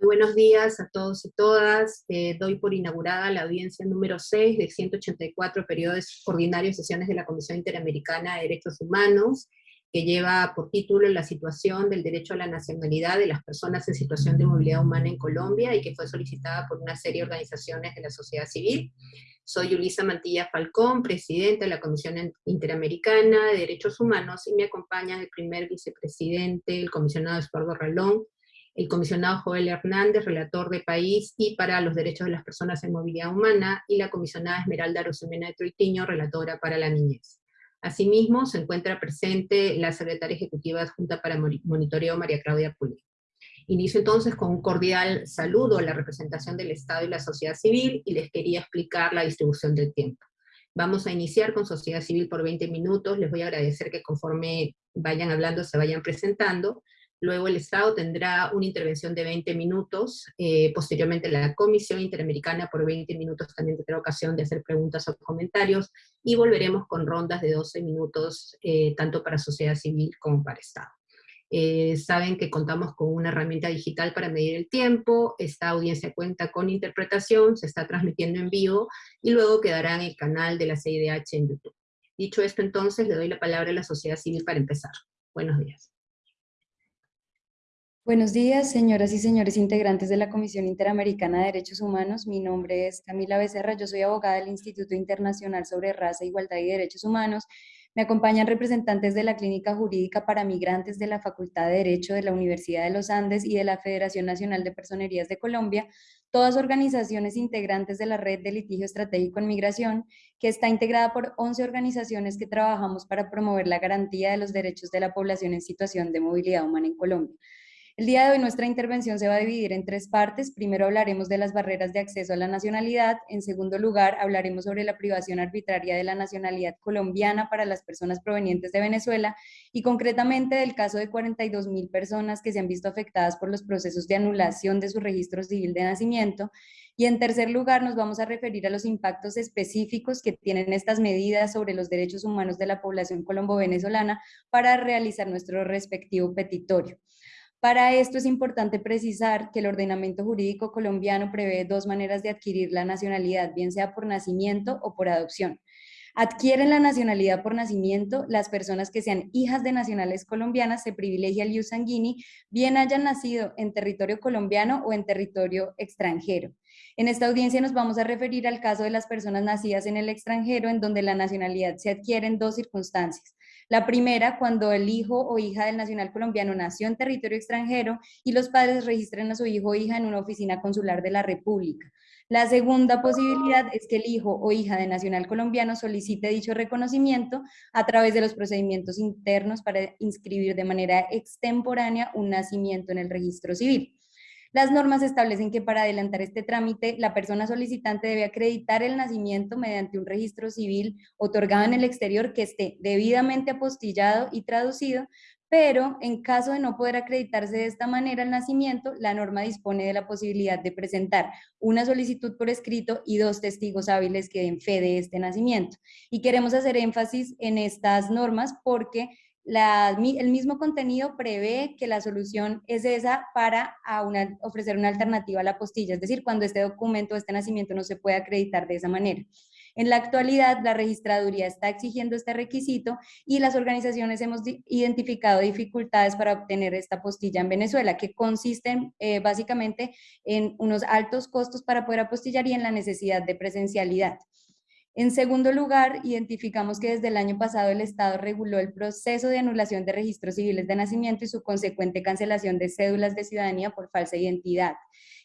Buenos días a todos y todas. Eh, doy por inaugurada la audiencia número 6 de 184 periodos ordinarios sesiones de la Comisión Interamericana de Derechos Humanos, que lleva por título la situación del derecho a la nacionalidad de las personas en situación de movilidad humana en Colombia y que fue solicitada por una serie de organizaciones de la sociedad civil. Soy Ulisa Mantilla Falcón, presidenta de la Comisión Interamericana de Derechos Humanos, y me acompaña el primer vicepresidente, el comisionado Eduardo Ralón, el comisionado Joel Hernández, relator de país y para los derechos de las personas en movilidad humana, y la comisionada Esmeralda Rosemena de Troitiño, relatora para la niñez. Asimismo, se encuentra presente la secretaria ejecutiva adjunta para monitoreo María Claudia Puli. Inicio entonces con un cordial saludo a la representación del Estado y la sociedad civil, y les quería explicar la distribución del tiempo. Vamos a iniciar con sociedad civil por 20 minutos, les voy a agradecer que conforme vayan hablando se vayan presentando, Luego el Estado tendrá una intervención de 20 minutos, eh, posteriormente la Comisión Interamericana por 20 minutos también tendrá ocasión de hacer preguntas o comentarios, y volveremos con rondas de 12 minutos, eh, tanto para sociedad civil como para Estado. Eh, saben que contamos con una herramienta digital para medir el tiempo, esta audiencia cuenta con interpretación, se está transmitiendo en vivo, y luego quedará en el canal de la CIDH en YouTube. Dicho esto entonces, le doy la palabra a la sociedad civil para empezar. Buenos días. Buenos días, señoras y señores integrantes de la Comisión Interamericana de Derechos Humanos. Mi nombre es Camila Becerra, yo soy abogada del Instituto Internacional sobre Raza, Igualdad y Derechos Humanos. Me acompañan representantes de la Clínica Jurídica para Migrantes de la Facultad de Derecho de la Universidad de los Andes y de la Federación Nacional de Personerías de Colombia, todas organizaciones integrantes de la Red de Litigio Estratégico en Migración, que está integrada por 11 organizaciones que trabajamos para promover la garantía de los derechos de la población en situación de movilidad humana en Colombia. El día de hoy nuestra intervención se va a dividir en tres partes. Primero hablaremos de las barreras de acceso a la nacionalidad. En segundo lugar, hablaremos sobre la privación arbitraria de la nacionalidad colombiana para las personas provenientes de Venezuela y concretamente del caso de 42 mil personas que se han visto afectadas por los procesos de anulación de su registro civil de nacimiento. Y en tercer lugar, nos vamos a referir a los impactos específicos que tienen estas medidas sobre los derechos humanos de la población colombo-venezolana para realizar nuestro respectivo petitorio. Para esto es importante precisar que el ordenamiento jurídico colombiano prevé dos maneras de adquirir la nacionalidad, bien sea por nacimiento o por adopción. Adquieren la nacionalidad por nacimiento las personas que sean hijas de nacionales colombianas, se privilegia el sanguini, bien hayan nacido en territorio colombiano o en territorio extranjero. En esta audiencia nos vamos a referir al caso de las personas nacidas en el extranjero, en donde la nacionalidad se adquiere en dos circunstancias. La primera, cuando el hijo o hija del nacional colombiano nació en territorio extranjero y los padres registran a su hijo o hija en una oficina consular de la República. La segunda posibilidad es que el hijo o hija de nacional colombiano solicite dicho reconocimiento a través de los procedimientos internos para inscribir de manera extemporánea un nacimiento en el registro civil. Las normas establecen que para adelantar este trámite, la persona solicitante debe acreditar el nacimiento mediante un registro civil otorgado en el exterior que esté debidamente apostillado y traducido, pero en caso de no poder acreditarse de esta manera el nacimiento, la norma dispone de la posibilidad de presentar una solicitud por escrito y dos testigos hábiles que den fe de este nacimiento. Y queremos hacer énfasis en estas normas porque el mismo contenido prevé que la solución es esa para ofrecer una alternativa a la postilla, es decir, cuando este documento, este nacimiento no se puede acreditar de esa manera. En la actualidad, la registraduría está exigiendo este requisito y las organizaciones hemos identificado dificultades para obtener esta postilla en Venezuela, que consisten eh, básicamente en unos altos costos para poder apostillar y en la necesidad de presencialidad. En segundo lugar, identificamos que desde el año pasado el Estado reguló el proceso de anulación de registros civiles de nacimiento y su consecuente cancelación de cédulas de ciudadanía por falsa identidad.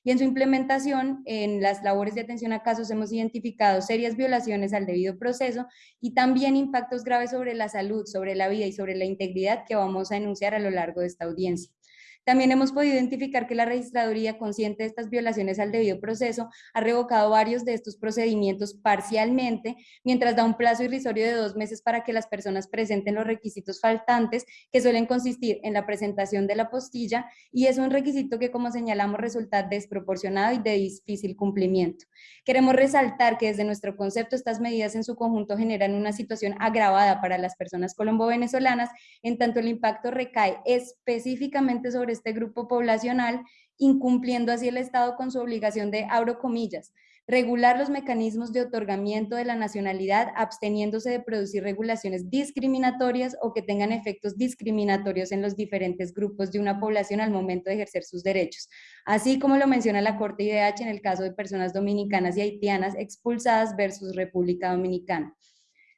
Y en su implementación, en las labores de atención a casos hemos identificado serias violaciones al debido proceso y también impactos graves sobre la salud, sobre la vida y sobre la integridad que vamos a enunciar a lo largo de esta audiencia. También hemos podido identificar que la registraduría, consciente de estas violaciones al debido proceso, ha revocado varios de estos procedimientos parcialmente, mientras da un plazo irrisorio de dos meses para que las personas presenten los requisitos faltantes, que suelen consistir en la presentación de la postilla, y es un requisito que, como señalamos, resulta desproporcionado y de difícil cumplimiento. Queremos resaltar que desde nuestro concepto estas medidas en su conjunto generan una situación agravada para las personas colombo-venezolanas, en tanto el impacto recae específicamente sobre este grupo poblacional, incumpliendo así el Estado con su obligación de, abro comillas, regular los mecanismos de otorgamiento de la nacionalidad absteniéndose de producir regulaciones discriminatorias o que tengan efectos discriminatorios en los diferentes grupos de una población al momento de ejercer sus derechos, así como lo menciona la Corte IDH en el caso de personas dominicanas y haitianas expulsadas versus República Dominicana.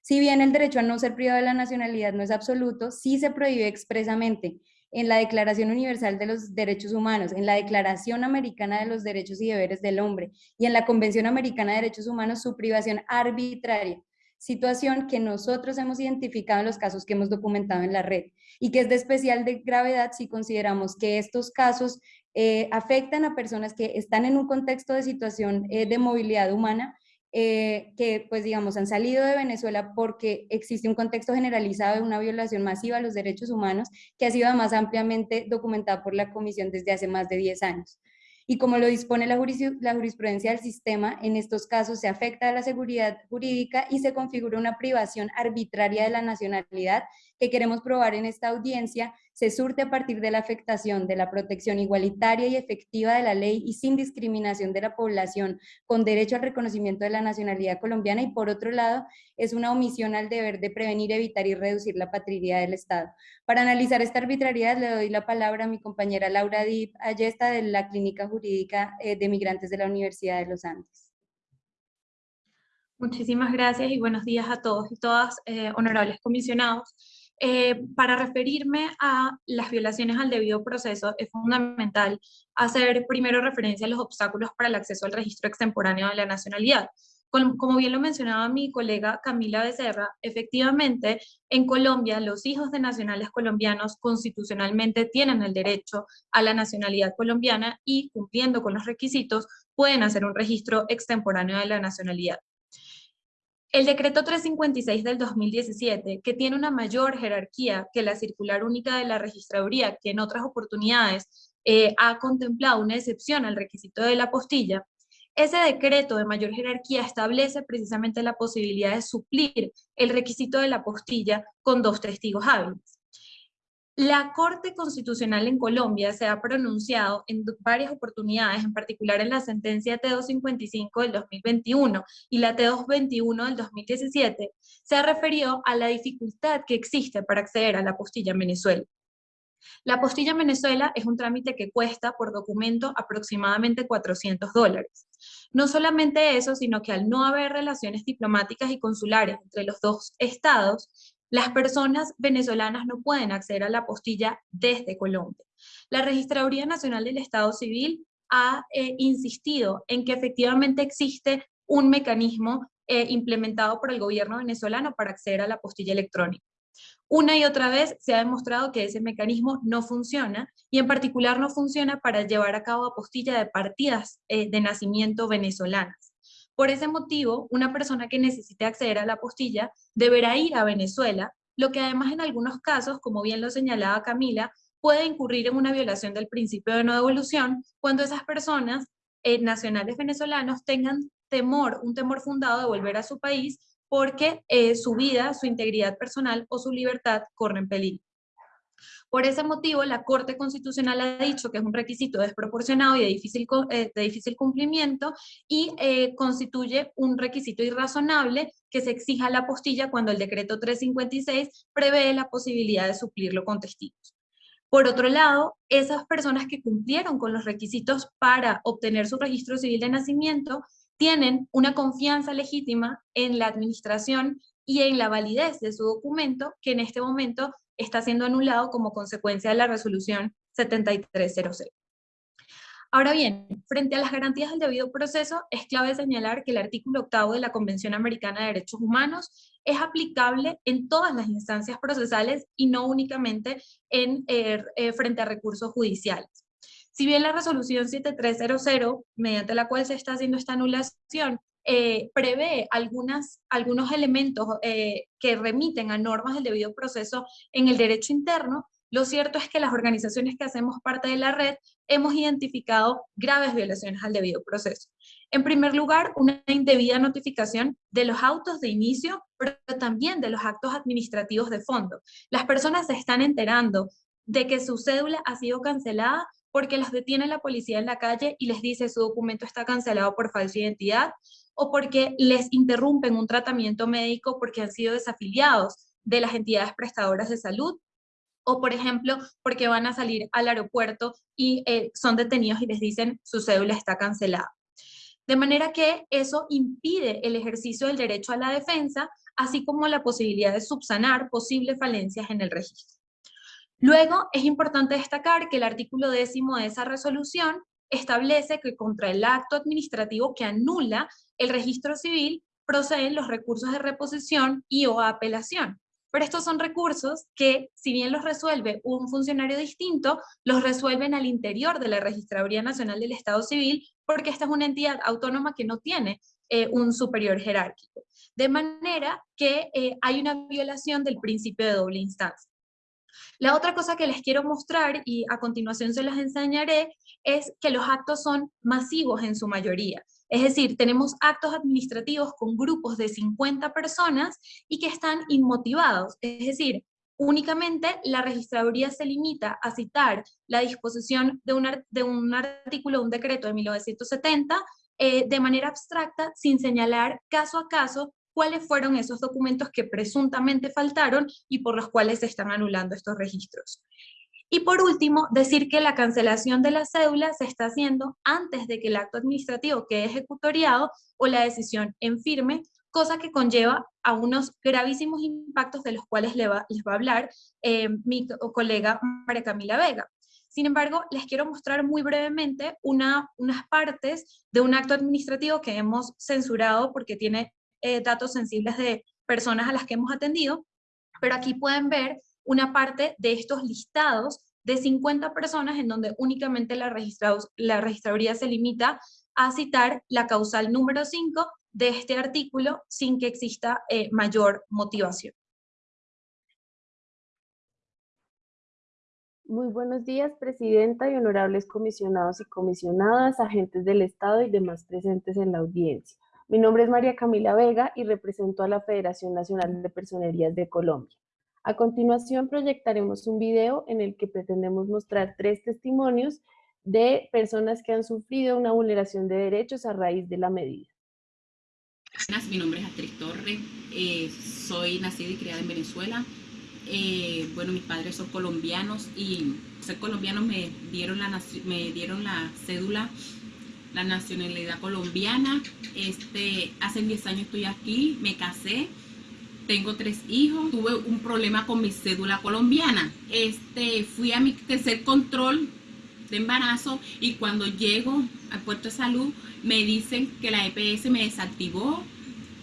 Si bien el derecho a no ser privado de la nacionalidad no es absoluto, sí se prohíbe expresamente en la Declaración Universal de los Derechos Humanos, en la Declaración Americana de los Derechos y Deberes del Hombre y en la Convención Americana de Derechos Humanos su privación arbitraria, situación que nosotros hemos identificado en los casos que hemos documentado en la red y que es de especial gravedad si consideramos que estos casos eh, afectan a personas que están en un contexto de situación eh, de movilidad humana eh, que pues digamos han salido de Venezuela porque existe un contexto generalizado de una violación masiva a los derechos humanos que ha sido más ampliamente documentada por la Comisión desde hace más de 10 años. Y como lo dispone la, jurisprudencia del sistema, en estos casos se afecta a la seguridad jurídica y se configura una privación arbitraria de la nacionalidad que queremos probar en esta audiencia se surte a partir de la afectación de la protección igualitaria y efectiva de la ley y sin discriminación de la población con derecho al reconocimiento de la nacionalidad colombiana y por otro lado es una omisión al deber de prevenir, evitar y reducir la patria del Estado. Para analizar esta arbitrariedad le doy la palabra a mi compañera Laura Dip Ayesta de la Clínica Jurídica eh, de Migrantes de la Universidad de los Andes. Muchísimas gracias y buenos días a todos y todas, eh, honorables comisionados. Eh, para referirme a las violaciones al debido proceso, es fundamental hacer primero referencia a los obstáculos para el acceso al registro extemporáneo de la nacionalidad. Como bien lo mencionaba mi colega Camila Becerra, efectivamente en Colombia los hijos de nacionales colombianos constitucionalmente tienen el derecho a la nacionalidad colombiana y cumpliendo con los requisitos pueden hacer un registro extemporáneo de la nacionalidad. El decreto 356 del 2017, que tiene una mayor jerarquía que la circular única de la registraduría, que en otras oportunidades eh, ha contemplado una excepción al requisito de la postilla, ese decreto de mayor jerarquía establece precisamente la posibilidad de suplir el requisito de la postilla con dos testigos hábiles. La Corte Constitucional en Colombia se ha pronunciado en varias oportunidades, en particular en la sentencia T255 del 2021 y la T221 del 2017, se ha referido a la dificultad que existe para acceder a la postilla en Venezuela. La postilla en Venezuela es un trámite que cuesta por documento aproximadamente 400 dólares. No solamente eso, sino que al no haber relaciones diplomáticas y consulares entre los dos estados, las personas venezolanas no pueden acceder a la postilla desde Colombia. La Registraduría Nacional del Estado Civil ha eh, insistido en que efectivamente existe un mecanismo eh, implementado por el gobierno venezolano para acceder a la postilla electrónica. Una y otra vez se ha demostrado que ese mecanismo no funciona y en particular no funciona para llevar a cabo apostilla de partidas eh, de nacimiento venezolanas. Por ese motivo, una persona que necesite acceder a la postilla deberá ir a Venezuela, lo que además en algunos casos, como bien lo señalaba Camila, puede incurrir en una violación del principio de no devolución cuando esas personas eh, nacionales venezolanos tengan temor, un temor fundado de volver a su país porque eh, su vida, su integridad personal o su libertad corren peligro. Por ese motivo, la Corte Constitucional ha dicho que es un requisito desproporcionado y de difícil, eh, cumplimiento y eh, constituye un requisito irrazonable que se exija la apostilla cuando el decreto 356 prevé la posibilidad de suplirlo con testigos. Por otro lado, esas personas que cumplieron con los requisitos para obtener su registro civil de nacimiento tienen una confianza legítima en la administración y en la validez de su documento que en este momento está siendo anulado como consecuencia de la resolución 7300. Ahora bien, frente a las garantías del debido proceso, es clave señalar que el artículo octavo de la Convención Americana de Derechos Humanos es aplicable en todas las instancias procesales y no únicamente en, eh, eh, frente a recursos judiciales. Si bien la resolución 7300, mediante la cual se está haciendo esta anulación, eh, prevé algunas, algunos elementos eh, que remiten a normas del debido proceso en el derecho interno, lo cierto es que las organizaciones que hacemos parte de la red hemos identificado graves violaciones al debido proceso. En primer lugar, una indebida notificación de los autos de inicio, pero también de los actos administrativos de fondo. Las personas se están enterando de que su cédula ha sido cancelada porque los detiene la policía en la calle y les dice su documento está cancelado por falsa identidad, o porque les interrumpen un tratamiento médico porque han sido desafiliados de las entidades prestadoras de salud, o por ejemplo, porque van a salir al aeropuerto y eh, son detenidos y les dicen su cédula está cancelada. De manera que eso impide el ejercicio del derecho a la defensa, así como la posibilidad de subsanar posibles falencias en el registro. Luego, es importante destacar que el artículo décimo de esa resolución establece que contra el acto administrativo que anula el registro civil proceden los recursos de reposición y o apelación. Pero estos son recursos que, si bien los resuelve un funcionario distinto, los resuelven al interior de la Registraduría Nacional del Estado Civil, porque esta es una entidad autónoma que no tiene eh, un superior jerárquico. De manera que eh, hay una violación del principio de doble instancia. La otra cosa que les quiero mostrar, y a continuación se las enseñaré, es que los actos son masivos en su mayoría. Es decir, tenemos actos administrativos con grupos de 50 personas y que están inmotivados. Es decir, únicamente la registraduría se limita a citar la disposición de un, artículo, un decreto de 1970, eh, de manera abstracta, sin señalar caso a caso cuáles fueron esos documentos que presuntamente faltaron y por los cuales se están anulando estos registros. Y por último, decir que la cancelación de la cédula se está haciendo antes de que el acto administrativo quede ejecutoriado o la decisión en firme, cosa que conlleva a unos gravísimos impactos de los cuales les va, a hablar eh, mi colega María Camila Vega. Sin embargo, les quiero mostrar muy brevemente una, unas partes de un acto administrativo que hemos censurado porque tiene eh, datos sensibles de personas a las que hemos atendido, pero aquí pueden ver una parte de estos listados de 50 personas en donde únicamente la, la registraduría se limita a citar la causal número 5 de este artículo sin que exista eh, mayor motivación. Muy buenos días, Presidenta y honorables comisionados y comisionadas, agentes del Estado y demás presentes en la audiencia. Mi nombre es María Camila Vega y represento a la Federación Nacional de Personerías de Colombia. A continuación proyectaremos un video en el que pretendemos mostrar tres testimonios de personas que han sufrido una vulneración de derechos a raíz de la medida. Mi nombre es Astrid Torres, eh, soy nacida y criada en Venezuela. Eh, bueno, mis padres son colombianos y ser colombianos me dieron la, me dieron la cédula la nacionalidad colombiana. Este, hace 10 años estoy aquí, me casé, tengo tres hijos, tuve un problema con mi cédula colombiana. Este, fui a mi tercer control de embarazo y cuando llego al puerto de salud me dicen que la EPS me desactivó,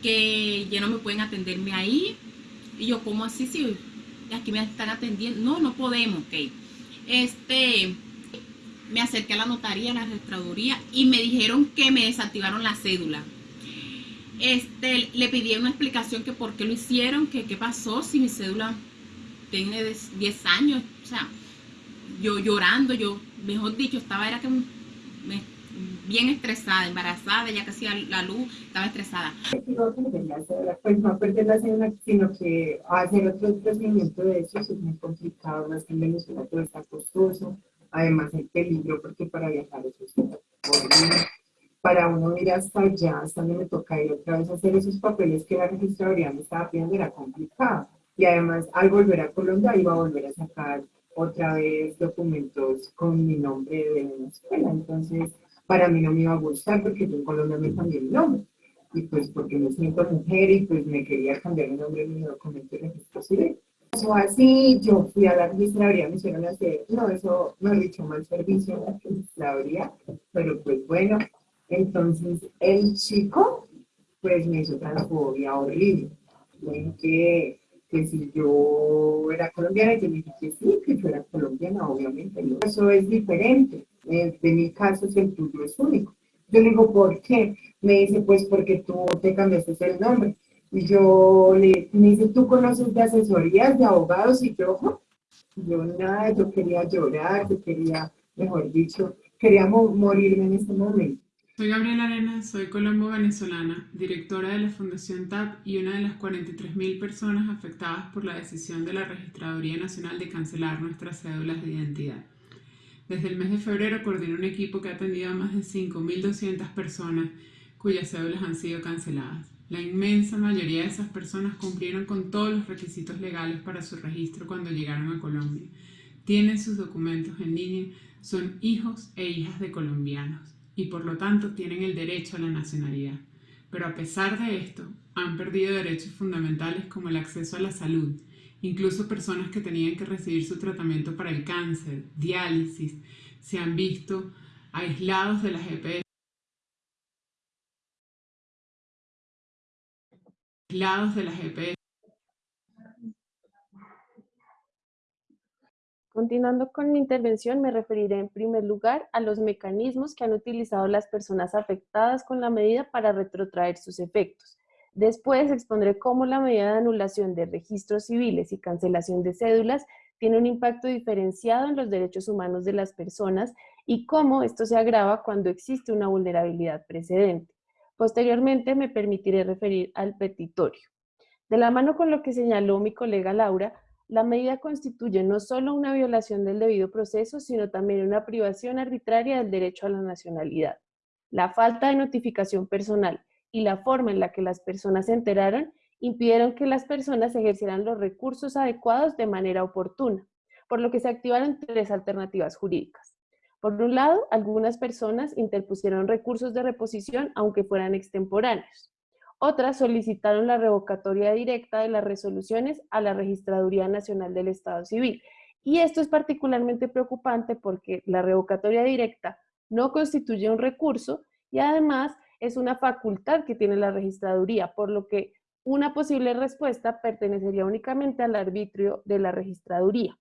que ya no me pueden atenderme ahí. Y yo, ¿cómo así? Si aquí me están atendiendo. No, no podemos, ok. Este, me acerqué a la notaría, a la registraduría y me dijeron que me desactivaron la cédula. Este, le pedí una explicación que por qué lo hicieron, que qué pasó si mi cédula tiene 10 años. O sea, yo llorando, yo, mejor dicho, estaba era que bien estresada, embarazada, ya casi la luz, estaba estresada. No pues no perder la cédula, sino que hacer otro procedimiento de eso es muy complicado, más que en Venezuela todo está costoso además el peligro, porque para viajar eso es para uno ir hasta allá, hasta donde me toca ir otra vez a hacer esos papeles que la registraduría me estaba pidiendo, era complicado. Y además, al volver a Colombia, iba a volver a sacar otra vez documentos con mi nombre de Venezuela. Entonces, para mí no me iba a gustar porque yo en Colombia me cambié mi nombre. Y pues porque me siento mujer y pues me quería cambiar el nombre de mi documento de registro civil así, yo fui a la registraduría, me hicieron hacer, no, eso me ha dicho mal servicio en la registraduría, pero pues bueno, entonces el chico, pues me hizo transfobia horrible, me que, que si yo era colombiana, yo dije que sí, que yo era colombiana, obviamente, eso es diferente, de mi caso, si el tuyo es único. Yo le digo, ¿por qué? Me dice, pues porque tú te cambiaste el nombre. Y yo le me dice, ¿tú conoces de asesorías de abogados? Y yo, yo nada, yo quería llorar, yo quería, mejor dicho, quería morirme en ese momento. Soy Gabriela Arenas, soy colombo-venezolana, directora de la Fundación TAP y una de las 43.000 personas afectadas por la decisión de la Registraduría Nacional de cancelar nuestras cédulas de identidad. Desde el mes de febrero coordino un equipo que ha atendido a más de 5.200 personas cuyas cédulas han sido canceladas. La inmensa mayoría de esas personas cumplieron con todos los requisitos legales para su registro cuando llegaron a Colombia. Tienen sus documentos en línea, son hijos e hijas de colombianos y por lo tanto tienen el derecho a la nacionalidad. Pero a pesar de esto, han perdido derechos fundamentales como el acceso a la salud, incluso personas que tenían que recibir su tratamiento para el cáncer, diálisis, se han visto aislados de las EPS de las EPS. Continuando con mi intervención, me referiré en primer lugar a los mecanismos que han utilizado las personas afectadas con la medida para retrotraer sus efectos. Después expondré cómo la medida de anulación de registros civiles y cancelación de cédulas tiene un impacto diferenciado en los derechos humanos de las personas y cómo esto se agrava cuando existe una vulnerabilidad precedente. Posteriormente me permitiré referir al petitorio. De la mano con lo que señaló mi colega Laura, la medida constituye no solo una violación del debido proceso, sino también una privación arbitraria del derecho a la nacionalidad. La falta de notificación personal y la forma en la que las personas se enteraron impidieron que las personas ejercieran los recursos adecuados de manera oportuna, por lo que se activaron tres alternativas jurídicas. Por un lado, algunas personas interpusieron recursos de reposición aunque fueran extemporáneos. Otras solicitaron la revocatoria directa de las resoluciones a la Registraduría Nacional del Estado Civil. Y esto es particularmente preocupante porque la revocatoria directa no constituye un recurso y además es una facultad que tiene la registraduría, por lo que una posible respuesta pertenecería únicamente al arbitrio de la registraduría.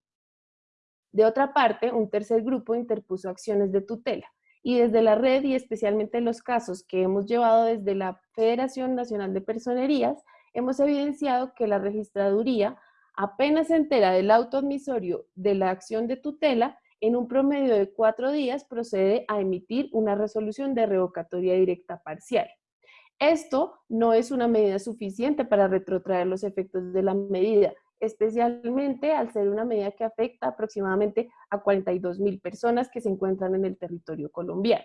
De otra parte, un tercer grupo interpuso acciones de tutela. Y desde la red y especialmente en los casos que hemos llevado desde la Federación Nacional de Personerías, hemos evidenciado que la registraduría apenas se entera del auto admisorio de la acción de tutela, en un promedio de cuatro días procede a emitir una resolución de revocatoria directa parcial. Esto no es una medida suficiente para retrotraer los efectos de la medida, especialmente al ser una medida que afecta aproximadamente a 42 mil personas que se encuentran en el territorio colombiano.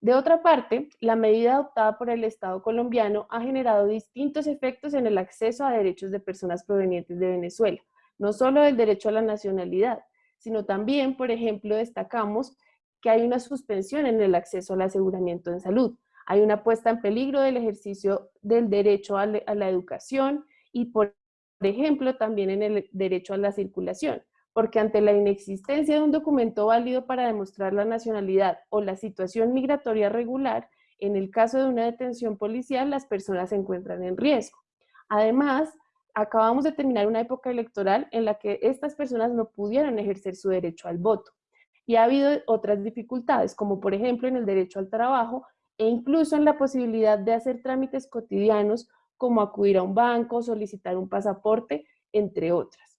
De otra parte, la medida adoptada por el Estado colombiano ha generado distintos efectos en el acceso a derechos de personas provenientes de Venezuela, no solo del derecho a la nacionalidad, sino también, por ejemplo, destacamos que hay una suspensión en el acceso al aseguramiento en salud, hay una puesta en peligro del ejercicio del derecho a, la educación y por ejemplo, también en el derecho a la circulación, porque ante la inexistencia de un documento válido para demostrar la nacionalidad o la situación migratoria regular, en el caso de una detención policial, las personas se encuentran en riesgo. Además, acabamos de terminar una época electoral en la que estas personas no pudieron ejercer su derecho al voto. Y ha habido otras dificultades, como por ejemplo en el derecho al trabajo e incluso en la posibilidad de hacer trámites cotidianos como acudir a un banco, solicitar un pasaporte, entre otras.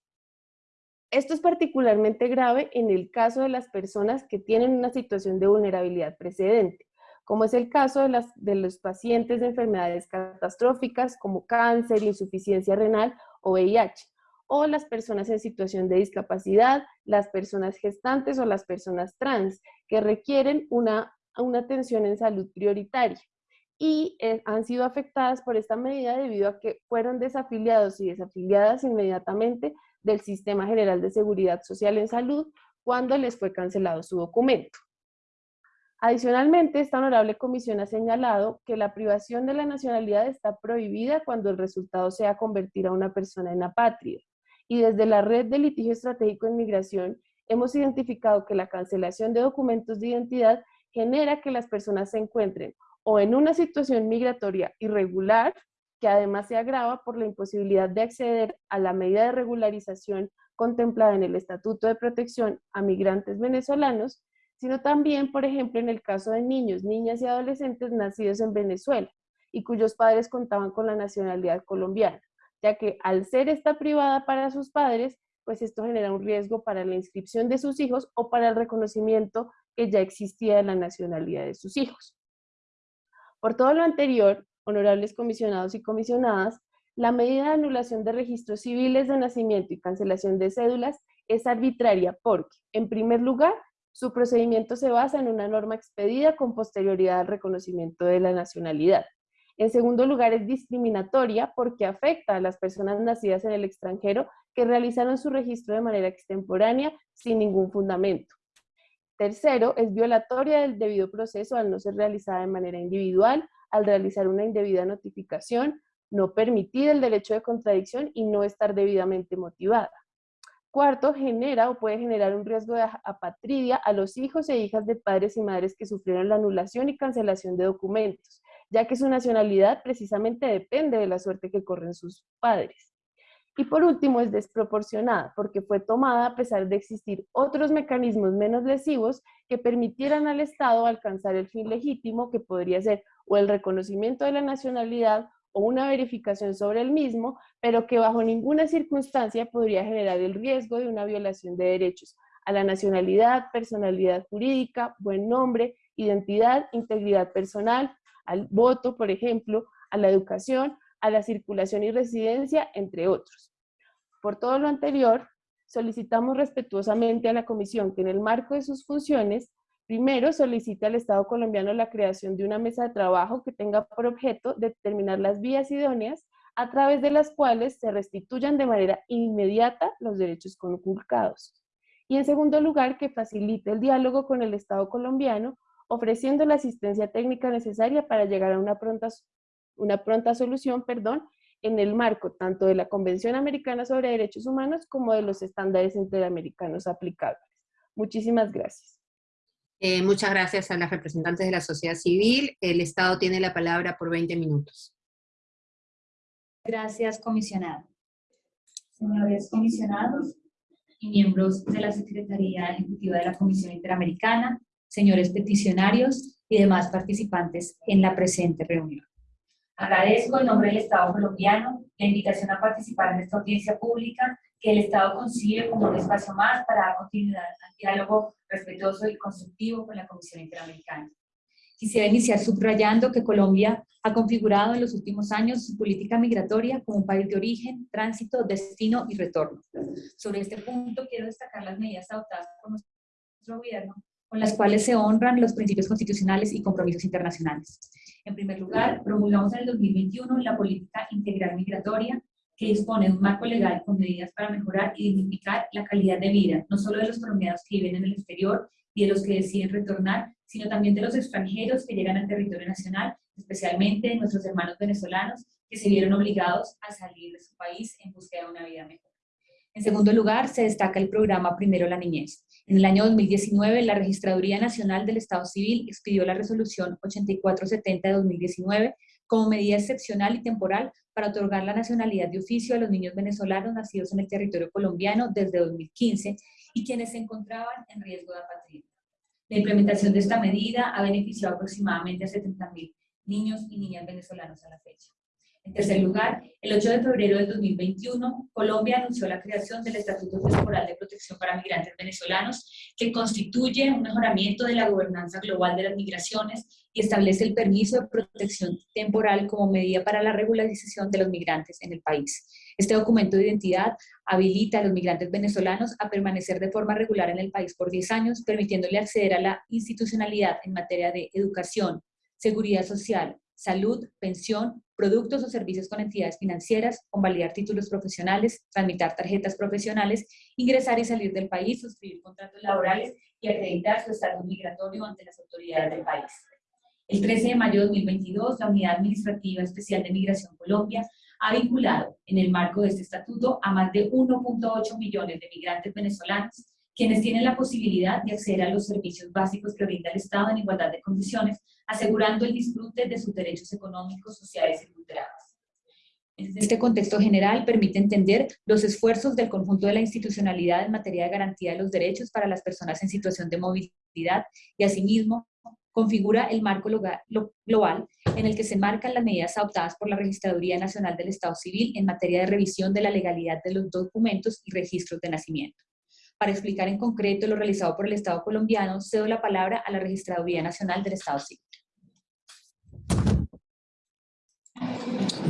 Esto es particularmente grave en el caso de las personas que tienen una situación de vulnerabilidad precedente, como es el caso de, los pacientes de enfermedades catastróficas como cáncer, insuficiencia renal o VIH, o las personas en situación de discapacidad, las personas gestantes o las personas trans, que requieren una, una atención en salud prioritaria y eh, han sido afectadas por esta medida debido a que fueron desafiliados y desafiliadas inmediatamente del Sistema General de Seguridad Social en Salud cuando les fue cancelado su documento. Adicionalmente, esta honorable comisión ha señalado que la privación de la nacionalidad está prohibida cuando el resultado sea convertir a una persona en apátrida. Y desde la Red de Litigio Estratégico en Migración hemos identificado que la cancelación de documentos de identidad genera que las personas se encuentren o en una situación migratoria irregular, que además se agrava por la imposibilidad de acceder a la medida de regularización contemplada en el Estatuto de Protección a Migrantes Venezolanos, sino también, por ejemplo, en el caso de niños, niñas y adolescentes nacidos en Venezuela y cuyos padres contaban con la nacionalidad colombiana, ya que al ser esta privada para sus padres, pues esto genera un riesgo para la inscripción de sus hijos o para el reconocimiento que ya existía de la nacionalidad de sus hijos. Por todo lo anterior, honorables comisionados y comisionadas, la medida de anulación de registros civiles de nacimiento y cancelación de cédulas es arbitraria porque, en primer lugar, su procedimiento se basa en una norma expedida con posterioridad al reconocimiento de la nacionalidad. En segundo lugar, es discriminatoria porque afecta a las personas nacidas en el extranjero que realizaron su registro de manera extemporánea sin ningún fundamento. Tercero, es violatoria del debido proceso al no ser realizada de manera individual, al realizar una indebida notificación, no permitir el derecho de contradicción y no estar debidamente motivada. Cuarto, genera o puede generar un riesgo de apatridia a los hijos e hijas de padres y madres que sufrieron la anulación y cancelación de documentos, ya que su nacionalidad precisamente depende de la suerte que corren sus padres. Y por último, es desproporcionada, porque fue tomada a pesar de existir otros mecanismos menos lesivos que permitieran al Estado alcanzar el fin legítimo que podría ser o el reconocimiento de la nacionalidad o una verificación sobre el mismo, pero que bajo ninguna circunstancia podría generar el riesgo de una violación de derechos a la nacionalidad, personalidad jurídica, buen nombre, identidad, integridad personal, al voto, por ejemplo, a la educación, a la circulación y residencia, entre otros. Por todo lo anterior, solicitamos respetuosamente a la Comisión que en el marco de sus funciones Primero, solicita al Estado colombiano la creación de una mesa de trabajo que tenga por objeto determinar las vías idóneas a través de las cuales se restituyan de manera inmediata los derechos conculcados. Y en segundo lugar, que facilite el diálogo con el Estado colombiano, ofreciendo la asistencia técnica necesaria para llegar a una pronta, una pronta solución perdón, en el marco tanto de la Convención Americana sobre Derechos Humanos como de los estándares interamericanos aplicables. Muchísimas gracias. Eh, muchas gracias a las representantes de la sociedad civil. El Estado tiene la palabra por 20 minutos. Gracias, comisionado. Señores comisionados y miembros de la Secretaría Ejecutiva de la Comisión Interamericana, señores peticionarios y demás participantes en la presente reunión. Agradezco en nombre del Estado colombiano la invitación a participar en esta audiencia pública que el Estado concibe como un espacio más para dar continuidad al diálogo respetuoso y constructivo con la Comisión Interamericana. Quisiera iniciar subrayando que Colombia ha configurado en los últimos años su política migratoria como un país de origen, tránsito, destino y retorno. Sobre este punto quiero destacar las medidas adoptadas por nuestro gobierno con las cuales se honran los principios constitucionales y compromisos internacionales. En primer lugar, promulgamos en el 2021 la política integral migratoria que dispone de un marco legal con medidas para mejorar y dignificar la calidad de vida, no solo de los colombianos que viven en el exterior y de los que deciden retornar, sino también de los extranjeros que llegan al territorio nacional, especialmente de nuestros hermanos venezolanos que se vieron obligados a salir de su país en búsqueda de una vida mejor. En segundo lugar, se destaca el programa Primero la Niñez. En el año 2019, la Registraduría Nacional del Estado Civil expidió la resolución 8470 de 2019 como medida excepcional y temporal para otorgar la nacionalidad de oficio a los niños venezolanos nacidos en el territorio colombiano desde 2015 y quienes se encontraban en riesgo de apatría. La implementación de esta medida ha beneficiado aproximadamente a 70.000 niños y niñas venezolanos a la fecha. En tercer lugar, el 8 de febrero de 2021, Colombia anunció la creación del Estatuto Temporal de Protección para Migrantes Venezolanos, que constituye un mejoramiento de la gobernanza global de las migraciones y establece el permiso de protección temporal como medida para la regularización de los migrantes en el país. Este documento de identidad habilita a los migrantes venezolanos a permanecer de forma regular en el país por 10 años, permitiéndole acceder a la institucionalidad en materia de educación, seguridad social, salud, pensión, productos o servicios con entidades financieras, convalidar títulos profesionales, tramitar tarjetas profesionales, ingresar y salir del país, suscribir contratos laborales y acreditar su estatus migratorio ante las autoridades del país. El 13 de mayo de 2022, la Unidad Administrativa Especial de Migración Colombia ha vinculado en el marco de este estatuto a más de 1.8 millones de migrantes venezolanos quienes tienen la posibilidad de acceder a los servicios básicos que brinda el Estado en igualdad de condiciones, asegurando el disfrute de sus derechos económicos, sociales y culturales. Este contexto general permite entender los esfuerzos del conjunto de la institucionalidad en materia de garantía de los derechos para las personas en situación de movilidad y asimismo configura el marco global en el que se marcan las medidas adoptadas por la Registraduría Nacional del Estado Civil en materia de revisión de la legalidad de los documentos y registros de nacimiento. Para explicar en concreto lo realizado por el Estado colombiano, cedo la palabra a la Registraduría Nacional del Estado Civil.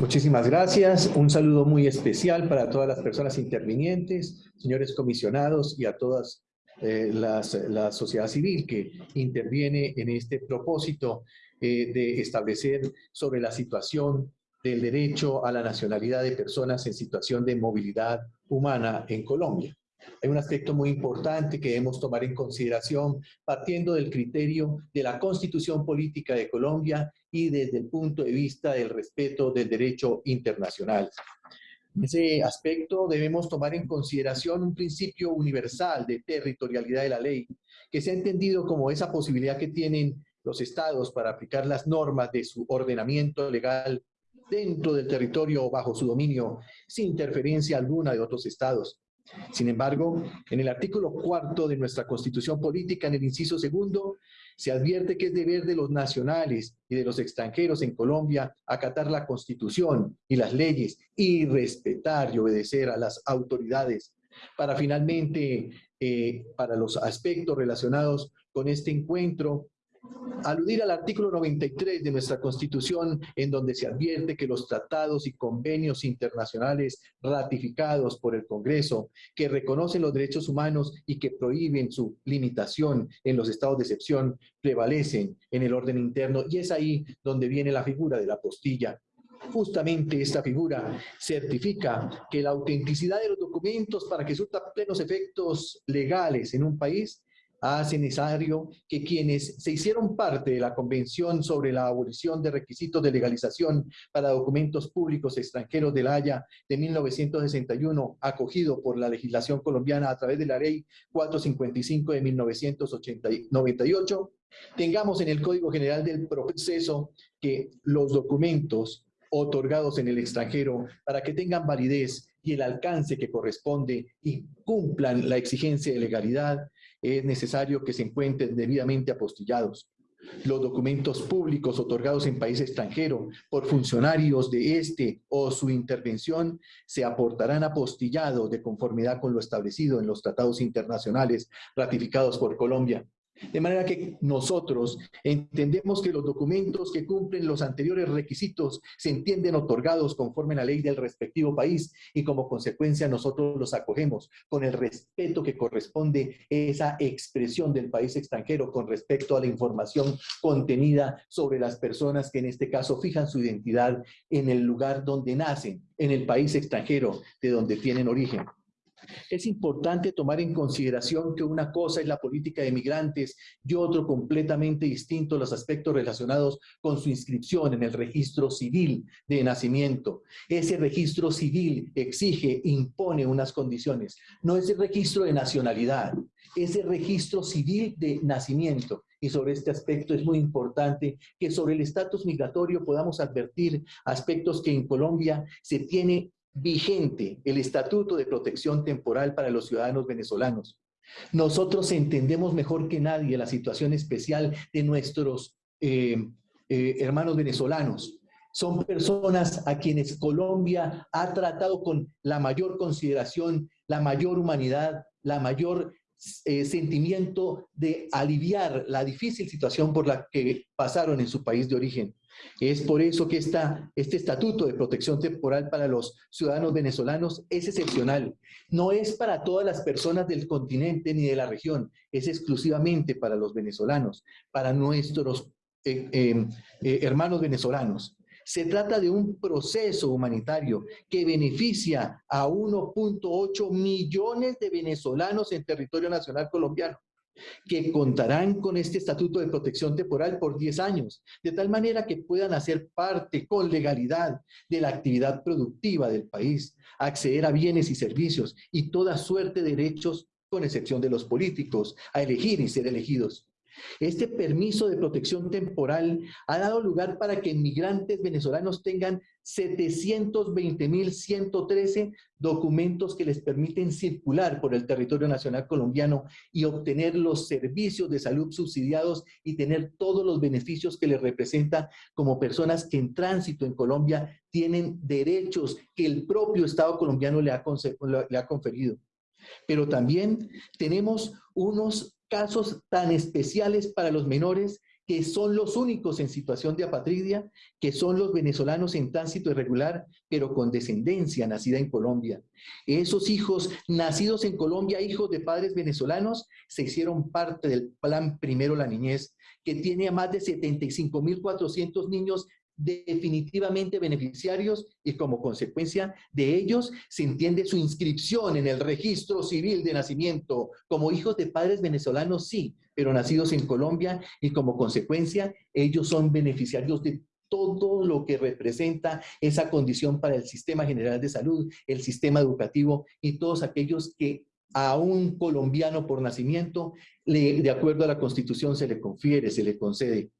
Muchísimas gracias. Un saludo muy especial para todas las personas intervinientes, señores comisionados y a todas eh, las, la sociedad civil que interviene en este propósito eh, de establecer sobre la situación del derecho a la nacionalidad de personas en situación de movilidad humana en Colombia. Hay un aspecto muy importante que debemos tomar en consideración partiendo del criterio de la Constitución Política de Colombia y desde el punto de vista del respeto del derecho internacional. En ese aspecto debemos tomar en consideración un principio universal de territorialidad de la ley, que se ha entendido como esa posibilidad que tienen los estados para aplicar las normas de su ordenamiento legal dentro del territorio o bajo su dominio, sin interferencia alguna de otros estados. Sin embargo, en el artículo cuarto de nuestra Constitución Política, en el inciso segundo, se advierte que es deber de los nacionales y de los extranjeros en Colombia acatar la Constitución y las leyes y respetar y obedecer a las autoridades. Para finalmente, eh, para los aspectos relacionados con este encuentro, aludir al artículo 93 de nuestra Constitución, en donde se advierte que los tratados y convenios internacionales ratificados por el Congreso, que reconocen los derechos humanos y que prohíben su limitación en los estados de excepción, prevalecen en el orden interno, y es ahí donde viene la figura de la postilla. Justamente esta figura certifica que la autenticidad de los documentos para que surta plenos efectos legales en un país hace necesario que quienes se hicieron parte de la Convención sobre la abolición de requisitos de legalización para documentos públicos extranjeros de la Haya de 1961, acogido por la legislación colombiana a través de la Ley 455 de 1998, tengamos en el Código General del Proceso que los documentos otorgados en el extranjero para que tengan validez y el alcance que corresponde y cumplan la exigencia de legalidad, es necesario que se encuentren debidamente apostillados. Los documentos públicos otorgados en país extranjero por funcionarios de este o su intervención se aportarán apostillados de conformidad con lo establecido en los tratados internacionales ratificados por Colombia. De manera que nosotros entendemos que los documentos que cumplen los anteriores requisitos se entienden otorgados conforme a la ley del respectivo país y como consecuencia nosotros los acogemos con el respeto que corresponde esa expresión del país extranjero con respecto a la información contenida sobre las personas que en este caso fijan su identidad en el lugar donde nacen, en el país extranjero de donde tienen origen. Es importante tomar en consideración que una cosa es la política de migrantes y otro completamente distinto los aspectos relacionados con su inscripción en el registro civil de nacimiento. Ese registro civil exige, impone unas condiciones. No es el registro de nacionalidad, es el registro civil de nacimiento. Y sobre este aspecto es muy importante que sobre el estatus migratorio podamos advertir aspectos que en Colombia se tiene vigente el Estatuto de Protección Temporal para los ciudadanos venezolanos. Nosotros entendemos mejor que nadie la situación especial de nuestros eh, eh, hermanos venezolanos. Son personas a quienes Colombia ha tratado con la mayor consideración, la mayor humanidad, la mayor eh, sentimiento de aliviar la difícil situación por la que pasaron en su país de origen. Es por eso que este estatuto de protección temporal para los ciudadanos venezolanos es excepcional. No es para todas las personas del continente ni de la región, es exclusivamente para los venezolanos, para nuestros eh, em, eh, hermanos venezolanos. Se trata de un proceso humanitario que beneficia a 1.8 millones de venezolanos en territorio nacional colombiano que contarán con este estatuto de protección temporal por 10 años, de tal manera que puedan hacer parte con legalidad de la actividad productiva del país, acceder a bienes y servicios y toda suerte de derechos, con excepción de los políticos, a elegir y ser elegidos. Este permiso de protección temporal ha dado lugar para que inmigrantes venezolanos tengan 720.113 documentos que les permiten circular por el territorio nacional colombiano y obtener los servicios de salud subsidiados y tener todos los beneficios que les representa como personas que en tránsito en Colombia tienen derechos que el propio Estado colombiano le ha, le ha conferido. Pero también tenemos unos casos tan especiales para los menores que son los únicos en situación de apatridia, que son los venezolanos en tránsito irregular, pero con descendencia nacida en Colombia. Esos hijos nacidos en Colombia, hijos de padres venezolanos, se hicieron parte del plan Primero la Niñez, que tiene a más de 75.400 niños definitivamente beneficiarios y como consecuencia de ellos se entiende su inscripción en el registro civil de nacimiento. Como hijos de padres venezolanos, sí, pero nacidos en Colombia y como consecuencia ellos son beneficiarios de todo lo que representa esa condición para el sistema general de salud, el sistema educativo y todos aquellos que a un colombiano por nacimiento, de acuerdo a la Constitución, se le confiere, se le concede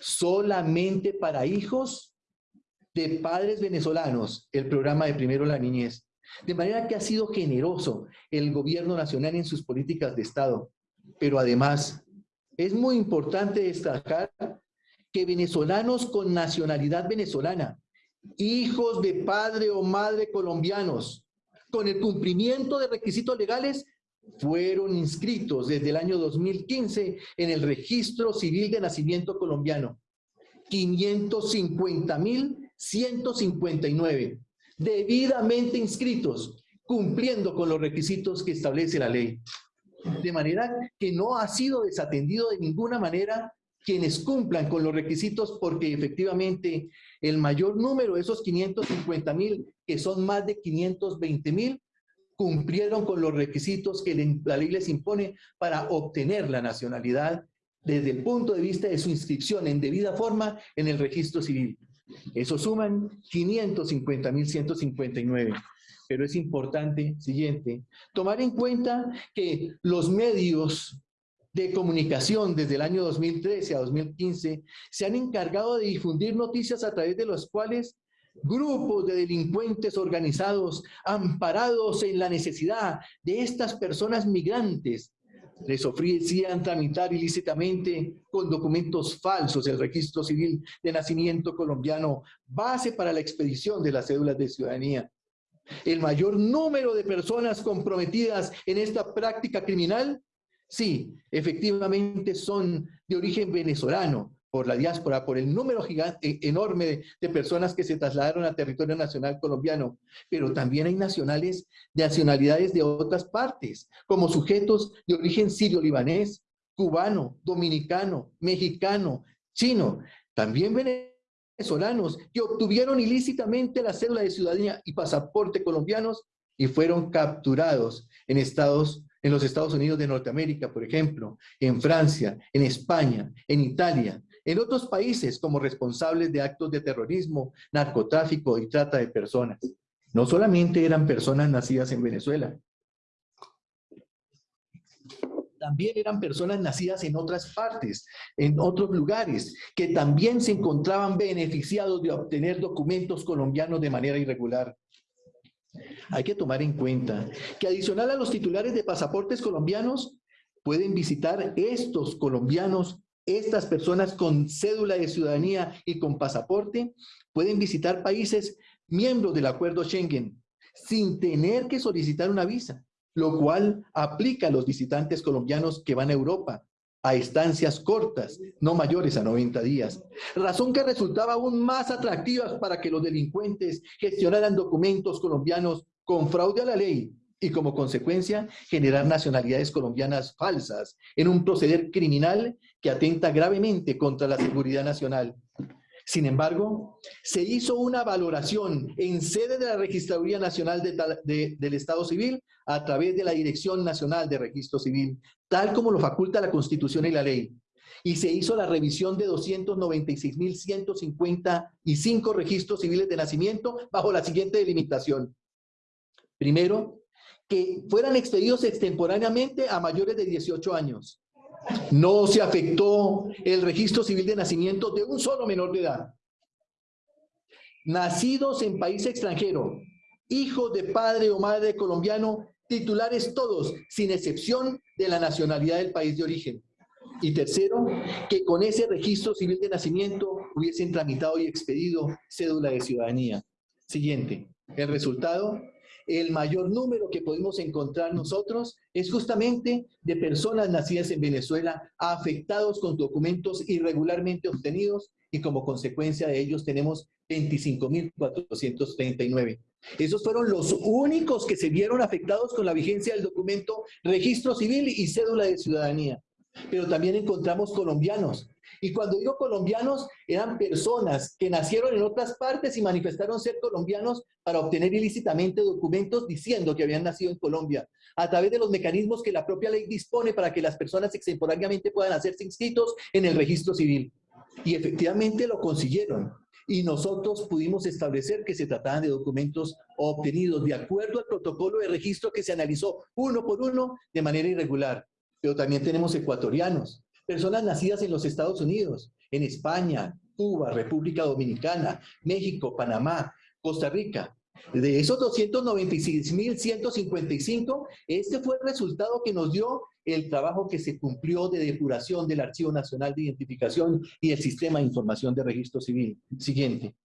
solamente para hijos de padres venezolanos el programa de Primero la Niñez. De manera que ha sido generoso el gobierno nacional en sus políticas de Estado. Pero además, es muy importante destacar que venezolanos con nacionalidad venezolana, hijos de padre o madre colombianos, con el cumplimiento de requisitos legales, fueron inscritos desde el año 2015 en el Registro Civil de Nacimiento Colombiano. 550.159 debidamente inscritos, cumpliendo con los requisitos que establece la ley. De manera que no ha sido desatendido de ninguna manera quienes cumplan con los requisitos porque efectivamente el mayor número de esos 550 mil, que son más de 520 mil, cumplieron con los requisitos que la ley les impone para obtener la nacionalidad desde el punto de vista de su inscripción en debida forma en el registro civil. Eso suman 550.159. Pero es importante, siguiente, tomar en cuenta que los medios de comunicación desde el año 2013 a 2015 se han encargado de difundir noticias a través de los cuales grupos de delincuentes organizados amparados en la necesidad de estas personas migrantes les ofrecían tramitar ilícitamente con documentos falsos el registro civil de nacimiento colombiano, base para la expedición de las cédulas de ciudadanía. El mayor número de personas comprometidas en esta práctica criminal, sí, efectivamente son de origen venezolano, por la diáspora, por el número gigante, enorme de, personas que se trasladaron al territorio nacional colombiano, pero también hay nacionales de nacionalidades de otras partes, como sujetos de origen sirio-libanés, cubano, dominicano, mexicano, chino, también venezolanos que obtuvieron ilícitamente la cédula de ciudadanía y pasaporte colombianos y fueron capturados en Estados en los Estados Unidos de Norteamérica, por ejemplo, en Francia, en España, en Italia, en otros países como responsables de actos de terrorismo, narcotráfico y trata de personas. No solamente eran personas nacidas en Venezuela, también eran personas nacidas en otras partes, en otros lugares, que también se encontraban beneficiados de obtener documentos colombianos de manera irregular. Hay que tomar en cuenta que adicional a los titulares de pasaportes colombianos, pueden visitar estos colombianos estas personas con cédula de ciudadanía y con pasaporte pueden visitar países miembros del acuerdo Schengen sin tener que solicitar una visa, lo cual aplica a los visitantes colombianos que van a Europa a estancias cortas, no mayores a 90 días. Razón que resultaba aún más atractiva para que los delincuentes gestionaran documentos colombianos con fraude a la ley y como consecuencia generar nacionalidades colombianas falsas en un proceder criminal que atenta gravemente contra la seguridad nacional. Sin embargo, se hizo una valoración en sede de la Registraduría Nacional del Estado Civil a través de la Dirección Nacional de Registro Civil, tal como lo faculta la Constitución y la ley. Y se hizo la revisión de 296.155 registros civiles de nacimiento bajo la siguiente delimitación. Primero, que fueran expedidos extemporáneamente a mayores de 18 años. No se afectó el registro civil de nacimiento de un solo menor de edad. Nacidos en país extranjero, hijos de padre o madre colombiano, titulares todos, sin excepción de la nacionalidad del país de origen. Y tercero, que con ese registro civil de nacimiento hubiesen tramitado y expedido cédula de ciudadanía. Siguiente. El resultado, el mayor número que podemos encontrar nosotros es justamente de personas nacidas en Venezuela afectados con documentos irregularmente obtenidos y como consecuencia de ellos tenemos 25.439. Esos fueron los únicos que se vieron afectados con la vigencia del documento registro civil y cédula de ciudadanía. Pero también encontramos colombianos. Y cuando digo colombianos, eran personas que nacieron en otras partes y manifestaron ser colombianos para obtener ilícitamente documentos diciendo que habían nacido en Colombia, a través de los mecanismos que la propia ley dispone para que las personas extemporáneamente puedan hacerse inscritos en el registro civil. Y efectivamente lo consiguieron. Y nosotros pudimos establecer que se trataban de documentos obtenidos de acuerdo al protocolo de registro que se analizó uno por uno de manera irregular. Pero también tenemos ecuatorianos, personas nacidas en los Estados Unidos, en España, Cuba, República Dominicana, México, Panamá, Costa Rica. De esos 296.155, este fue el resultado que nos dio el trabajo que se cumplió de depuración del Archivo Nacional de Identificación y el Sistema de Información de Registro Civil. Siguiente.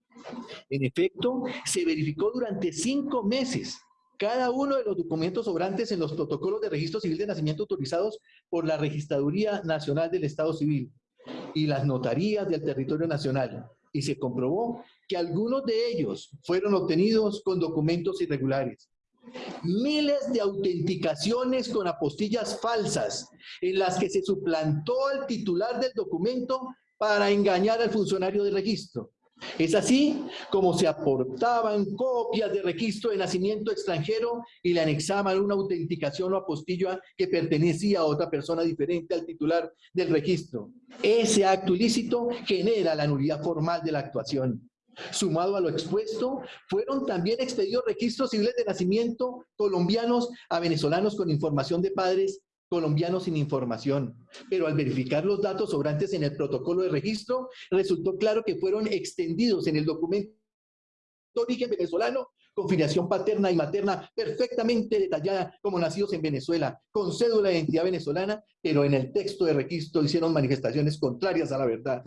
En efecto, se verificó durante cinco meses cada uno de los documentos sobrantes en los protocolos de registro civil de nacimiento autorizados por la Registraduría Nacional del Estado Civil y las notarías del territorio nacional. Y se comprobó que algunos de ellos fueron obtenidos con documentos irregulares miles de autenticaciones con apostillas falsas en las que se suplantó al titular del documento para engañar al funcionario de registro. Es así como se aportaban copias de registro de nacimiento extranjero y le anexaban una autenticación o apostilla que pertenecía a otra persona diferente al titular del registro. Ese acto ilícito genera la nulidad formal de la actuación. Sumado a lo expuesto, fueron también expedidos registros civiles de nacimiento colombianos a venezolanos con información de padres colombianos sin información. Pero al verificar los datos sobrantes en el protocolo de registro, resultó claro que fueron extendidos en el documento de origen venezolano con filiación paterna y materna perfectamente detallada como nacidos en Venezuela, con cédula de identidad venezolana, pero en el texto de registro hicieron manifestaciones contrarias a la verdad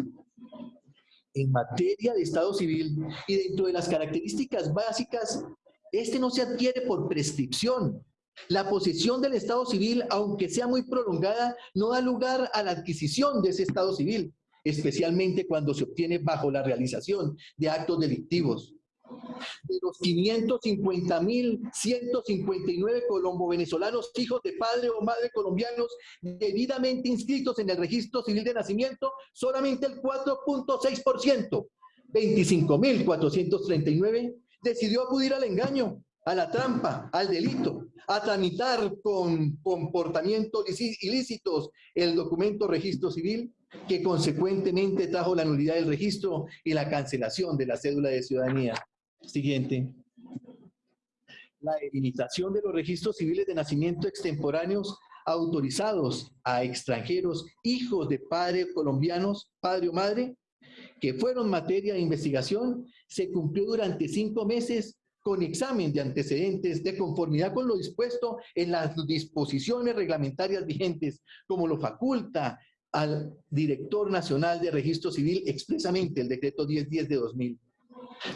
en materia de Estado civil y dentro de las características básicas, este no se adquiere por prescripción. La posesión del Estado civil, aunque sea muy prolongada, no da lugar a la adquisición de ese Estado civil, especialmente cuando se obtiene bajo la realización de actos delictivos. De los 550.159 colombo-venezolanos hijos de padre o madre colombianos debidamente inscritos en el registro civil de nacimiento, solamente el 4.6%, 25.439, decidió acudir al engaño, a la trampa, al delito, a tramitar con comportamientos ilícitos el documento registro civil, que consecuentemente trajo la nulidad del registro y la cancelación de la cédula de ciudadanía. Siguiente. La delimitación de los registros civiles de nacimiento extemporáneos autorizados a extranjeros, hijos de padres colombianos, padre o madre, que fueron materia de investigación, se cumplió durante cinco meses con examen de antecedentes de conformidad con lo dispuesto en las disposiciones reglamentarias vigentes, como lo faculta al Director Nacional de Registro Civil expresamente el decreto 1010 de 2000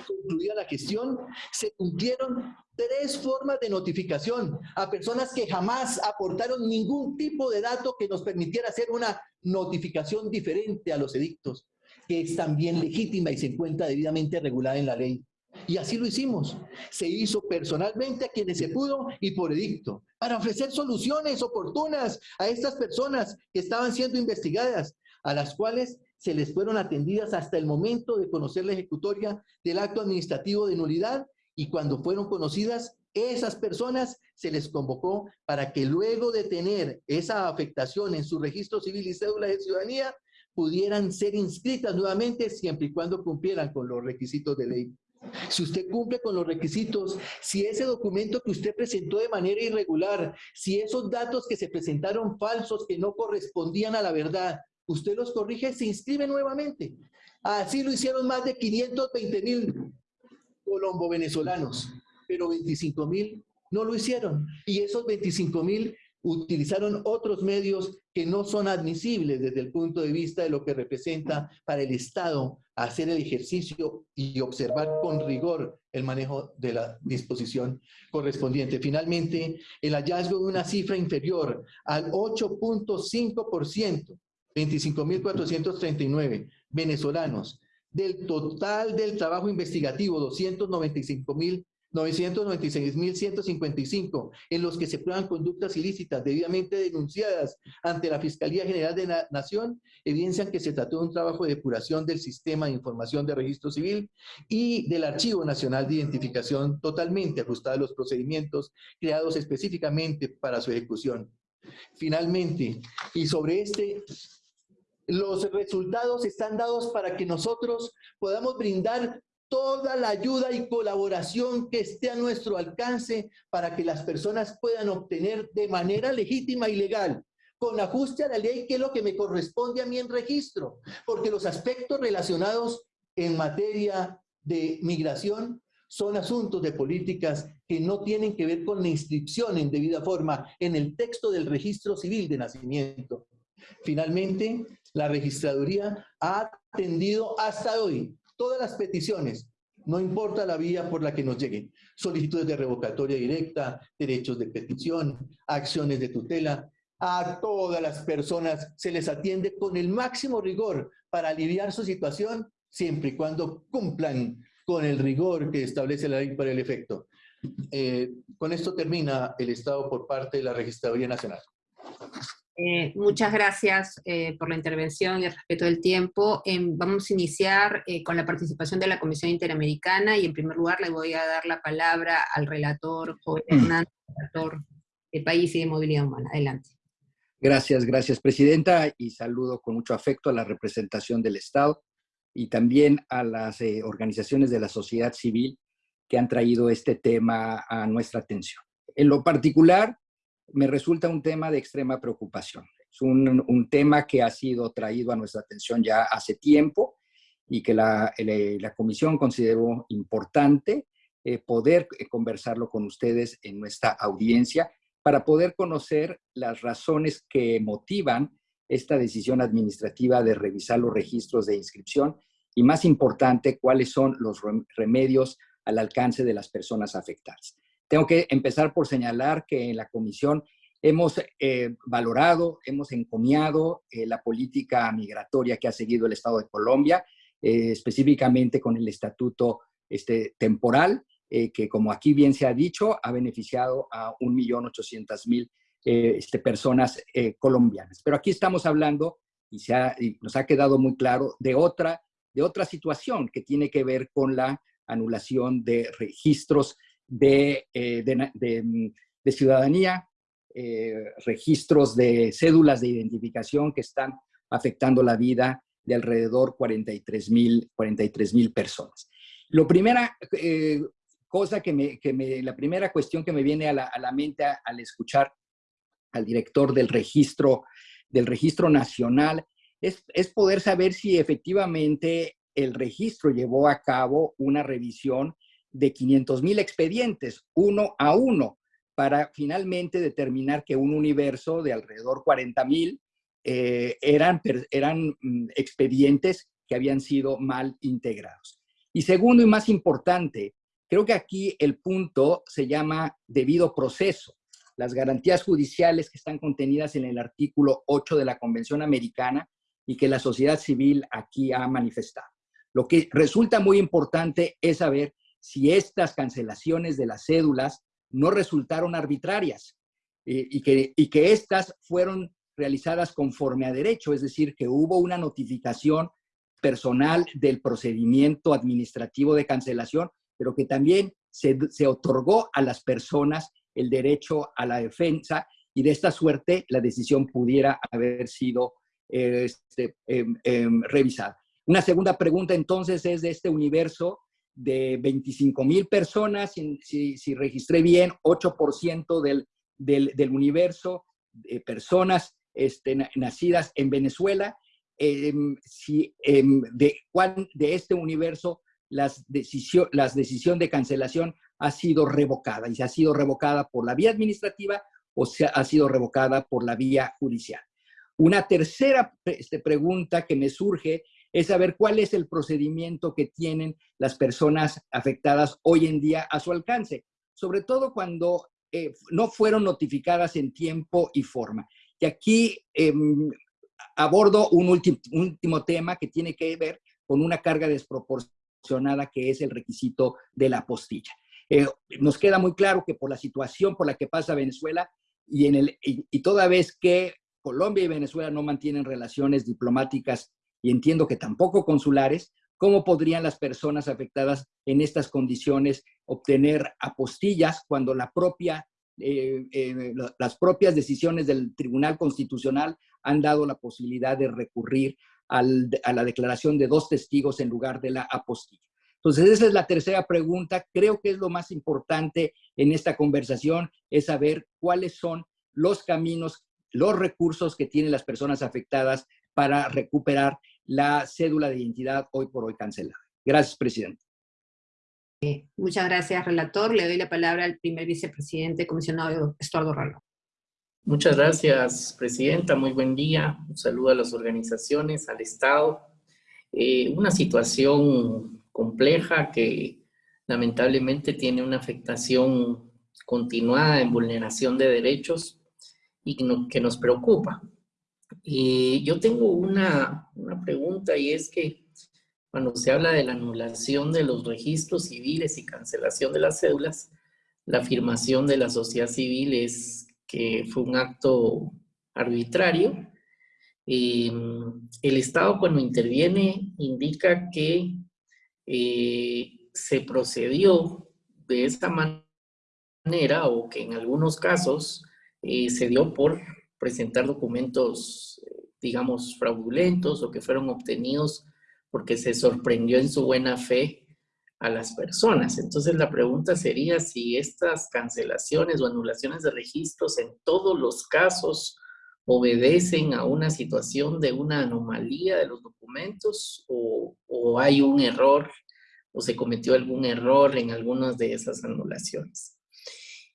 concluida la gestión, se cumplieron tres formas de notificación a personas que jamás aportaron ningún tipo de dato que nos permitiera hacer una notificación diferente a los edictos, que es también legítima y se encuentra debidamente regulada en la ley. Y así lo hicimos. Se hizo personalmente a quienes se pudo y por edicto, para ofrecer soluciones oportunas a estas personas que estaban siendo investigadas, a las cuales se les fueron atendidas hasta el momento de conocer la ejecutoria del acto administrativo de nulidad y cuando fueron conocidas, esas personas se les convocó para que luego de tener esa afectación en su registro civil y cédula de ciudadanía, pudieran ser inscritas nuevamente siempre y cuando cumplieran con los requisitos de ley. Si usted cumple con los requisitos, si ese documento que usted presentó de manera irregular, si esos datos que se presentaron falsos, que no correspondían a la verdad, usted los corrige, se inscribe nuevamente. Así lo hicieron más de 520 mil colombo-venezolanos, pero 25 mil no lo hicieron. Y esos 25 mil utilizaron otros medios que no son admisibles desde el punto de vista de lo que representa para el Estado hacer el ejercicio y observar con rigor el manejo de la disposición correspondiente. Finalmente, el hallazgo de una cifra inferior al 8.5%, 25.439 venezolanos, del total del trabajo investigativo, 295.000 996.155 en los que se prueban conductas ilícitas debidamente denunciadas ante la Fiscalía General de la Nación, evidencian que se trató de un trabajo de depuración del sistema de información de registro civil y del Archivo Nacional de Identificación totalmente ajustado a los procedimientos creados específicamente para su ejecución. Finalmente, y sobre este los resultados están dados para que nosotros podamos brindar toda la ayuda y colaboración que esté a nuestro alcance para que las personas puedan obtener de manera legítima y legal con ajuste a la ley, que es lo que me corresponde a mí en registro, porque los aspectos relacionados en materia de migración son asuntos de políticas que no tienen que ver con la inscripción en debida forma en el texto del registro civil de nacimiento. Finalmente, la registraduría ha atendido hasta hoy todas las peticiones, no importa la vía por la que nos lleguen, solicitudes de revocatoria directa, derechos de petición, acciones de tutela, a todas las personas se les atiende con el máximo rigor para aliviar su situación, siempre y cuando cumplan con el rigor que establece la ley para el efecto. Eh, con esto termina el Estado por parte de la Registraduría Nacional. Eh, muchas gracias eh, por la intervención y el respeto del tiempo. Em, vamos a iniciar eh, con la participación de la Comisión Interamericana y en primer lugar le voy a dar la palabra al relator Joven mm. Hernández, relator de País y de Movilidad Humana. Adelante. Gracias, gracias Presidenta y saludo con mucho afecto a la representación del Estado y también a las organizaciones de la sociedad civil que han traído este tema a nuestra atención. En lo particular, me resulta un tema de extrema preocupación. Es un, tema que ha sido traído a nuestra atención ya hace tiempo y que la, Comisión consideró importante eh, poder eh, conversarlo con ustedes en nuestra audiencia para poder conocer las razones que motivan esta decisión administrativa de revisar los registros de inscripción y, más importante, cuáles son los remedios al alcance de las personas afectadas. Tengo que empezar por señalar que en la comisión hemos eh, valorado, hemos encomiado eh, la política migratoria que ha seguido el Estado de Colombia, eh, específicamente con el estatuto este, temporal, que como aquí bien se ha dicho, ha beneficiado a 1.800.000 este, personas colombianas. Pero aquí estamos hablando, y, se y nos ha quedado muy claro, de otra, de otra situación que tiene que ver con la anulación de registros eh, de, ciudadanía, eh, registros de cédulas de identificación que están afectando la vida de alrededor 43 mil 43, personas. Lo primera eh, cosa que me, que me, la primera cuestión que me viene a la, a la mente al escuchar al director del registro, del registro nacional es, es poder saber si efectivamente el registro llevó a cabo una revisión de 500 mil expedientes, uno a uno, para finalmente determinar que un universo de alrededor 40 mil eh, eran, eran mm, expedientes que habían sido mal integrados. Y segundo y más importante, creo que aquí el punto se llama debido proceso. Las garantías judiciales que están contenidas en el artículo 8 de la Convención Americana y que la sociedad civil aquí ha manifestado. Lo que resulta muy importante es saber si estas cancelaciones de las cédulas no resultaron arbitrarias eh, y, que, y que estas fueron realizadas conforme a derecho, es decir, que hubo una notificación personal del procedimiento administrativo de cancelación, pero que también se, otorgó a las personas el derecho a la defensa y de esta suerte la decisión pudiera haber sido este, em, em, revisada. Una segunda pregunta entonces es de este universo de 25 mil personas, si, si, registré bien, 8% del, del, del, universo de personas este, nacidas en Venezuela. Em, si, em, de, cuál, de este universo las decisión, las decisión de cancelación ha sido revocada y se ha sido revocada por la vía administrativa o se ha sido revocada por la vía judicial. Una tercera este, pregunta que me surge es saber cuál es el procedimiento que tienen las personas afectadas hoy en día a su alcance, sobre todo cuando eh, no fueron notificadas en tiempo y forma. Y aquí em, abordo un último tema que tiene que ver con una carga desproporcionada que es el requisito de la postilla. Eh, nos queda muy claro que por la situación por la que pasa Venezuela y, en el, y toda vez que Colombia y Venezuela no mantienen relaciones diplomáticas y entiendo que tampoco consulares, ¿cómo podrían las personas afectadas en estas condiciones obtener apostillas cuando la propia, eh, eh, las propias decisiones del Tribunal Constitucional han dado la posibilidad de recurrir a la declaración de dos testigos en lugar de la apostilla? Entonces, esa es la tercera pregunta. Creo que es lo más importante en esta conversación, es saber cuáles son los caminos, los recursos que tienen las personas afectadas para recuperar la cédula de identidad hoy por hoy cancelada. Gracias, presidente. Muchas gracias, relator. Le doy la palabra al primer vicepresidente, comisionado Estuardo Ralo. Muchas gracias, presidenta. Muy buen día. Un saludo a las organizaciones, al Estado. Eh, una situación compleja que lamentablemente tiene una afectación continuada en vulneración de derechos y que nos preocupa. Y yo tengo una, una pregunta y es que cuando se habla de la anulación de los registros civiles y cancelación de las cédulas, la afirmación de la sociedad civil es que fue un acto arbitrario. Em, el Estado cuando interviene indica que eh, se procedió de esta manera o que en algunos casos eh, se dio por presentar documentos, eh, digamos, fraudulentos o que fueron obtenidos porque se sorprendió en su buena fe a las personas. Entonces la pregunta sería si estas cancelaciones o anulaciones de registros en todos los casos obedecen a una situación de una anomalía de los documentos o, o hay un error o se cometió algún error en algunas de esas anulaciones.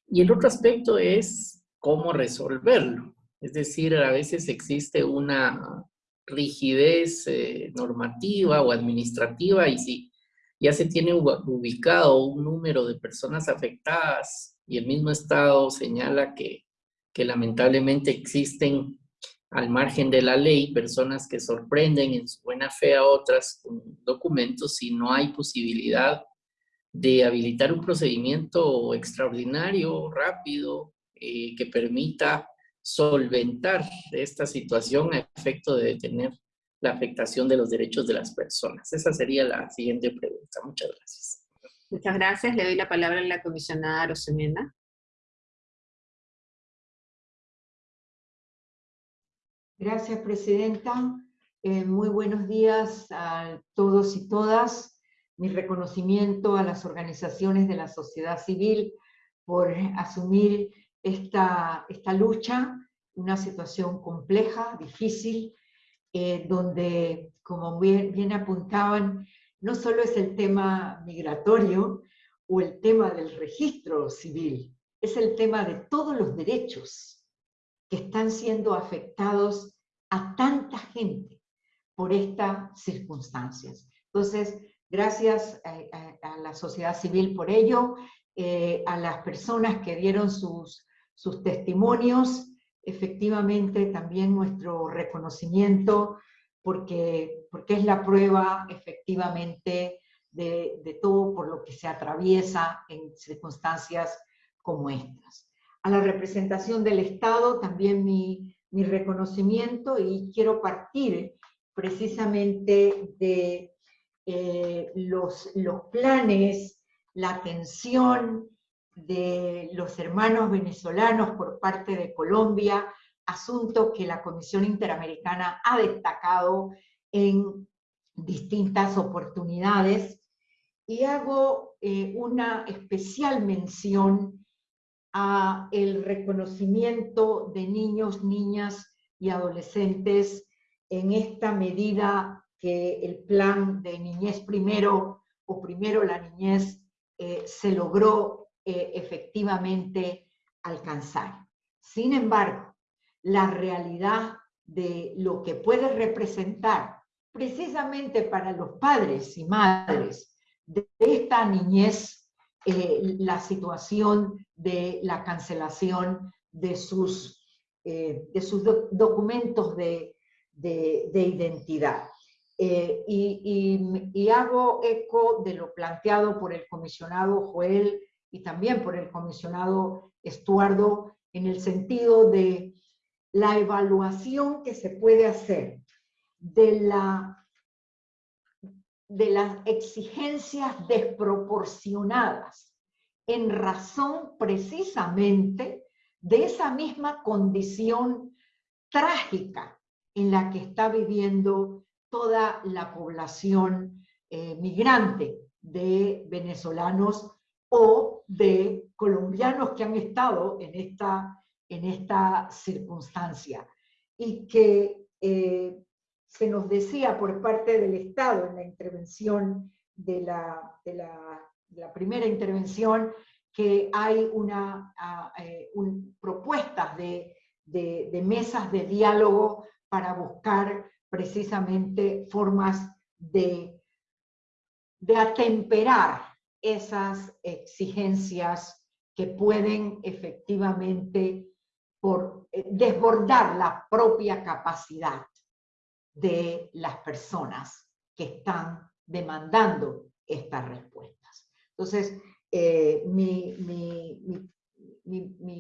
Y el otro aspecto es cómo resolverlo. Es decir, a veces existe una rigidez eh, normativa o administrativa y si ya se tiene ubicado un número de personas afectadas y el mismo Estado señala que, que lamentablemente existen al margen de la ley personas que sorprenden en su buena fe a otras con documentos y no hay posibilidad de habilitar un procedimiento extraordinario, rápido, eh, que permita solventar esta situación a efecto de detener la afectación de los derechos de las personas? Esa sería la siguiente pregunta. Muchas gracias. Muchas gracias. Le doy la palabra a la comisionada Rosemena. Gracias, Presidenta. Eh, muy buenos días a todos y todas. Mi reconocimiento a las organizaciones de la sociedad civil por asumir esta, esta lucha, una situación compleja, difícil, eh, donde, como bien, apuntaban, no solo es el tema migratorio o el tema del registro civil, es el tema de todos los derechos que están siendo afectados a tanta gente por estas circunstancias. Entonces, gracias a, la sociedad civil por ello, eh, a las personas que dieron sus sus testimonios, efectivamente también nuestro reconocimiento, porque, porque es la prueba efectivamente de, todo por lo que se atraviesa en circunstancias como estas. A la representación del Estado también mi, mi reconocimiento y quiero partir precisamente de eh, los, los planes, la atención, de los hermanos venezolanos por parte de Colombia, asunto que la Comisión Interamericana ha destacado en distintas oportunidades, y hago eh, una especial mención a el reconocimiento de niños, niñas y adolescentes en esta medida que el plan de niñez primero o primero la niñez eh, se logró eh, efectivamente alcanzar. Sin embargo, la realidad de lo que puede representar precisamente para los padres y madres de esta niñez eh, la situación de la cancelación de sus, eh, de sus documentos de, identidad. Eh, y, y, hago eco de lo planteado por el comisionado Joel y también por el comisionado Estuardo en el sentido de la evaluación que se puede hacer de, la, de las exigencias desproporcionadas en razón precisamente de esa misma condición trágica en la que está viviendo toda la población eh, migrante de venezolanos o de colombianos que han estado en esta, en esta circunstancia. Y que eh, se nos decía por parte del Estado en la intervención de la, de la, primera intervención que hay una, eh, propuestas de, de, mesas de diálogo para buscar precisamente formas de, de atemperar esas exigencias que pueden efectivamente por, eh, desbordar la propia capacidad de las personas que están demandando estas respuestas. Entonces, eh, mi,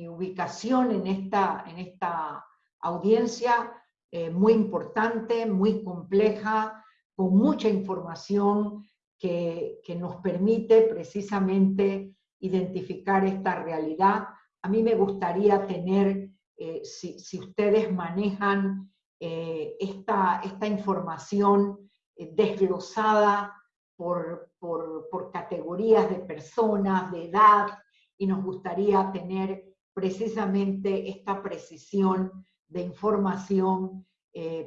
ubicación en esta, en esta audiencia eh, muy importante, muy compleja, con mucha información que, nos permite precisamente identificar esta realidad. A mí me gustaría tener, eh, si, ustedes manejan eh, esta, esta, información eh, desglosada por, por, por, categorías de personas, de edad, y nos gustaría tener precisamente esta precisión de información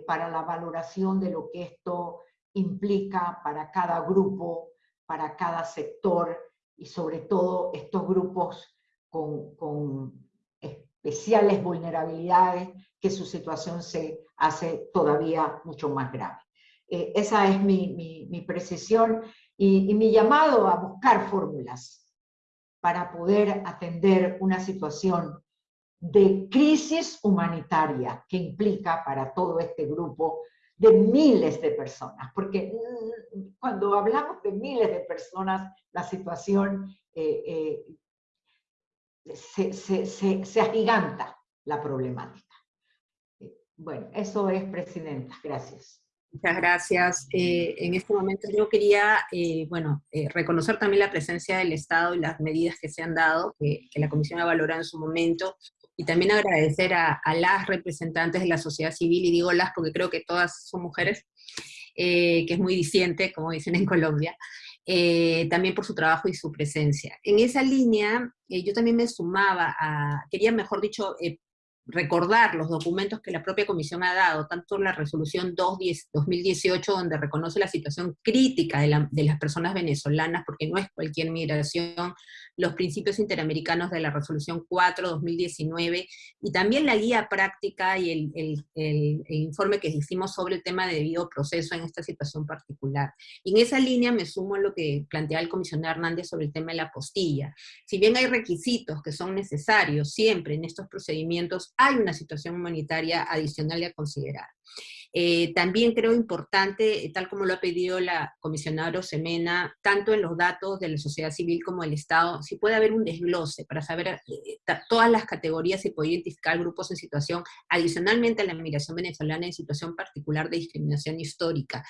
para la valoración de lo que esto implica para cada grupo, para cada sector y sobre todo estos grupos con, especiales vulnerabilidades que su situación se hace todavía mucho más grave. Eh, esa es mi, precisión y, y, mi llamado a buscar fórmulas para poder atender una situación de crisis humanitaria que implica para todo este grupo de miles de personas, porque mm, cuando hablamos de miles de personas, la situación eh, eh, se, agiganta la problemática. Eh, bueno, eso es, Presidenta. Gracias. Muchas gracias. en este momento yo quería, bueno, reconocer también la presencia del Estado y las medidas que se han dado, que, que la Comisión ha valorado en su momento, y también agradecer a, las representantes de la sociedad civil, y digo las porque creo que todas son mujeres, eh, que es muy diciente, como dicen en Colombia, eh, también por su trabajo y su presencia. En esa línea, eh, yo también me sumaba a, quería mejor dicho, recordar los documentos que la propia Comisión ha dado, tanto la resolución 2018, donde reconoce la situación crítica de, de, las personas venezolanas, porque no es cualquier migración, los principios interamericanos de la resolución 4-2019, y también la guía práctica y el, informe que hicimos sobre el tema de debido proceso en esta situación particular. Y en esa línea me sumo a lo que plantea el comisionado Hernández sobre el tema de la apostilla. Si bien hay requisitos que son necesarios siempre en estos procedimientos, hay una situación humanitaria adicional a considerar. Eh, también creo importante, eh, tal como lo ha pedido la comisionada Rosemena, tanto en los datos de la sociedad civil como del Estado, si puede haber un desglose para saber eh, todas las categorías y poder identificar grupos en situación, adicionalmente a la migración venezolana en situación particular de discriminación histórica.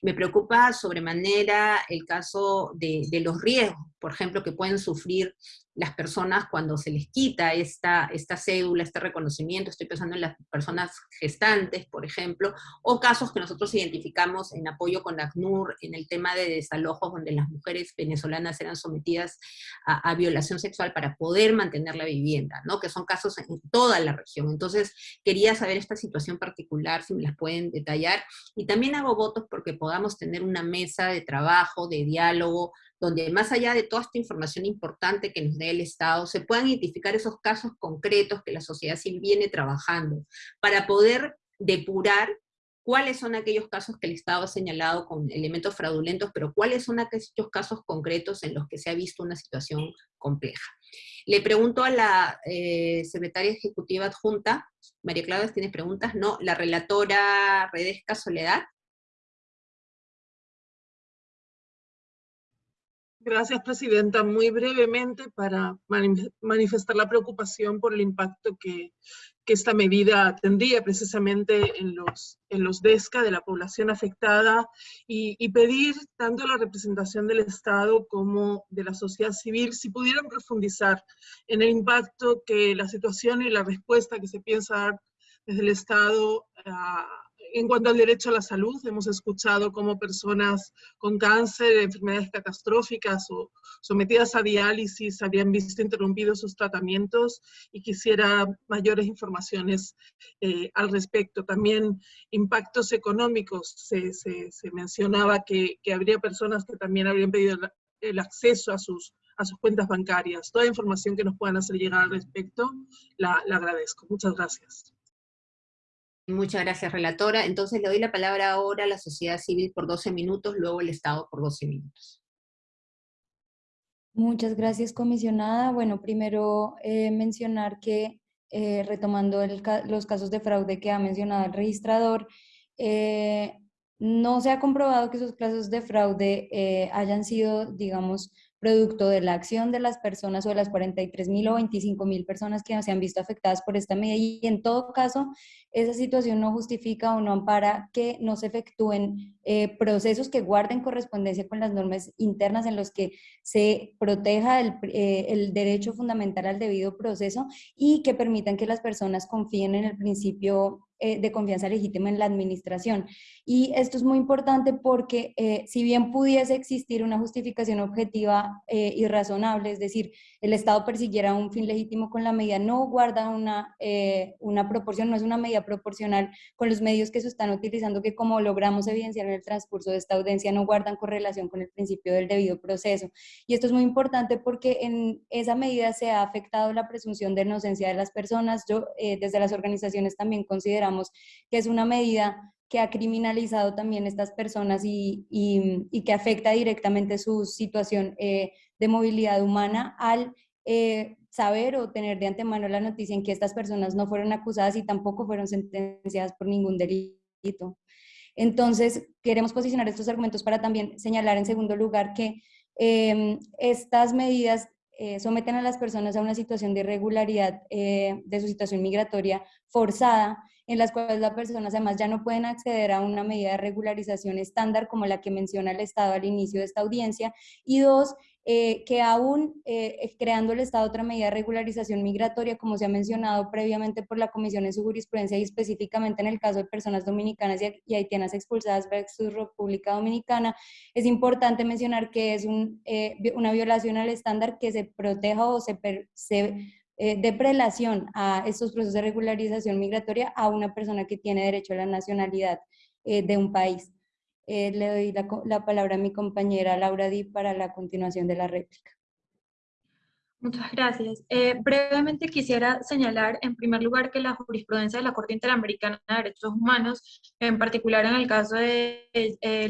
Me preocupa sobremanera el caso de los riesgos, por ejemplo, que pueden sufrir las personas cuando se les quita esta, esta cédula, este reconocimiento, estoy pensando en las personas gestantes, por ejemplo, o casos que nosotros identificamos en apoyo con ACNUR en el tema de desalojos donde las mujeres venezolanas eran sometidas a, violación sexual para poder mantener la vivienda, ¿no? que son casos en toda la región. Entonces, quería saber esta situación particular, si me las pueden detallar, y también hago votos porque podamos tener una mesa de trabajo, de diálogo, donde más allá de toda esta información importante que nos dé el Estado, se puedan identificar esos casos concretos que la sociedad civil viene trabajando, para poder depurar cuáles son aquellos casos que el Estado ha señalado con elementos fraudulentos, pero cuáles son aquellos casos concretos en los que se ha visto una situación compleja. Le pregunto a la eh, secretaria ejecutiva adjunta, María Claudia, ¿tienes preguntas? No, la relatora Redesca Soledad. Gracias, Presidenta. Muy brevemente para manifestar la preocupación por el impacto que, esta medida tendría precisamente en los, en los DESCA de la población afectada y, pedir tanto la representación del Estado como de la sociedad civil si pudieran profundizar en el impacto que la situación y la respuesta que se piensa dar desde el Estado a en cuanto al derecho a la salud, hemos escuchado cómo personas con cáncer, enfermedades catastróficas o sometidas a diálisis habían visto interrumpidos sus tratamientos y quisiera mayores informaciones eh, al respecto. También impactos económicos, se, mencionaba que, habría personas que también habrían pedido el acceso a sus, cuentas bancarias. Toda información que nos puedan hacer llegar al respecto, la agradezco. Muchas gracias. Muchas gracias, relatora. Entonces le doy la palabra ahora a la sociedad civil por 12 minutos, luego el Estado por 12 minutos. Muchas gracias, comisionada. Bueno, primero eh, mencionar que, eh, retomando los casos de fraude que ha mencionado el registrador, eh, no se ha comprobado que esos casos de fraude hayan sido, digamos, producto de la acción de las personas o de las 43 mil o 25 mil personas que se han visto afectadas por esta medida. Y en todo caso esa situación no justifica o no ampara que no se efectúen eh, procesos que guarden correspondencia con las normas internas en los que se proteja el, eh, el derecho fundamental al debido proceso y que permitan que las personas confíen en el principio eh, de confianza legítima en la administración. Y esto es muy importante porque eh, si bien pudiese existir una justificación objetiva eh, y razonable, es decir, el Estado persiguiera un fin legítimo con la medida, no guarda una, una proporción, no es una medida proporcional con los medios que se están utilizando, que como logramos evidenciar en el transcurso de esta audiencia, no guardan correlación con el principio del debido proceso. Y esto es muy importante porque en esa medida se ha afectado la presunción de inocencia de las personas. Yo, desde las organizaciones también consideramos que es una medida que ha criminalizado también estas personas y, que afecta directamente su situación eh, de movilidad humana al eh, saber o tener de antemano la noticia en que estas personas no fueron acusadas y tampoco fueron sentenciadas por ningún delito. Entonces, queremos posicionar estos argumentos para también señalar en segundo lugar que em, estas medidas eh, someten a las personas a una situación de irregularidad de su situación migratoria forzada en las cuales las personas además ya no pueden acceder a una medida de regularización estándar como la que menciona el Estado al inicio de esta audiencia, y dos, eh, que aún eh, creando el Estado otra medida de regularización migratoria, como se ha mencionado previamente por la Comisión en su jurisprudencia y específicamente en el caso de personas dominicanas y, haitianas expulsadas su República Dominicana, es importante mencionar que es un, eh, una violación al estándar que se proteja o se, se eh, de prelación a estos procesos de regularización migratoria a una persona que tiene derecho a la nacionalidad eh, de un país. Eh, le doy la, palabra a mi compañera Laura Di para la continuación de la réplica. Muchas gracias. brevemente quisiera señalar en primer lugar que la jurisprudencia de la Corte Interamericana de Derechos Humanos, en particular en el caso de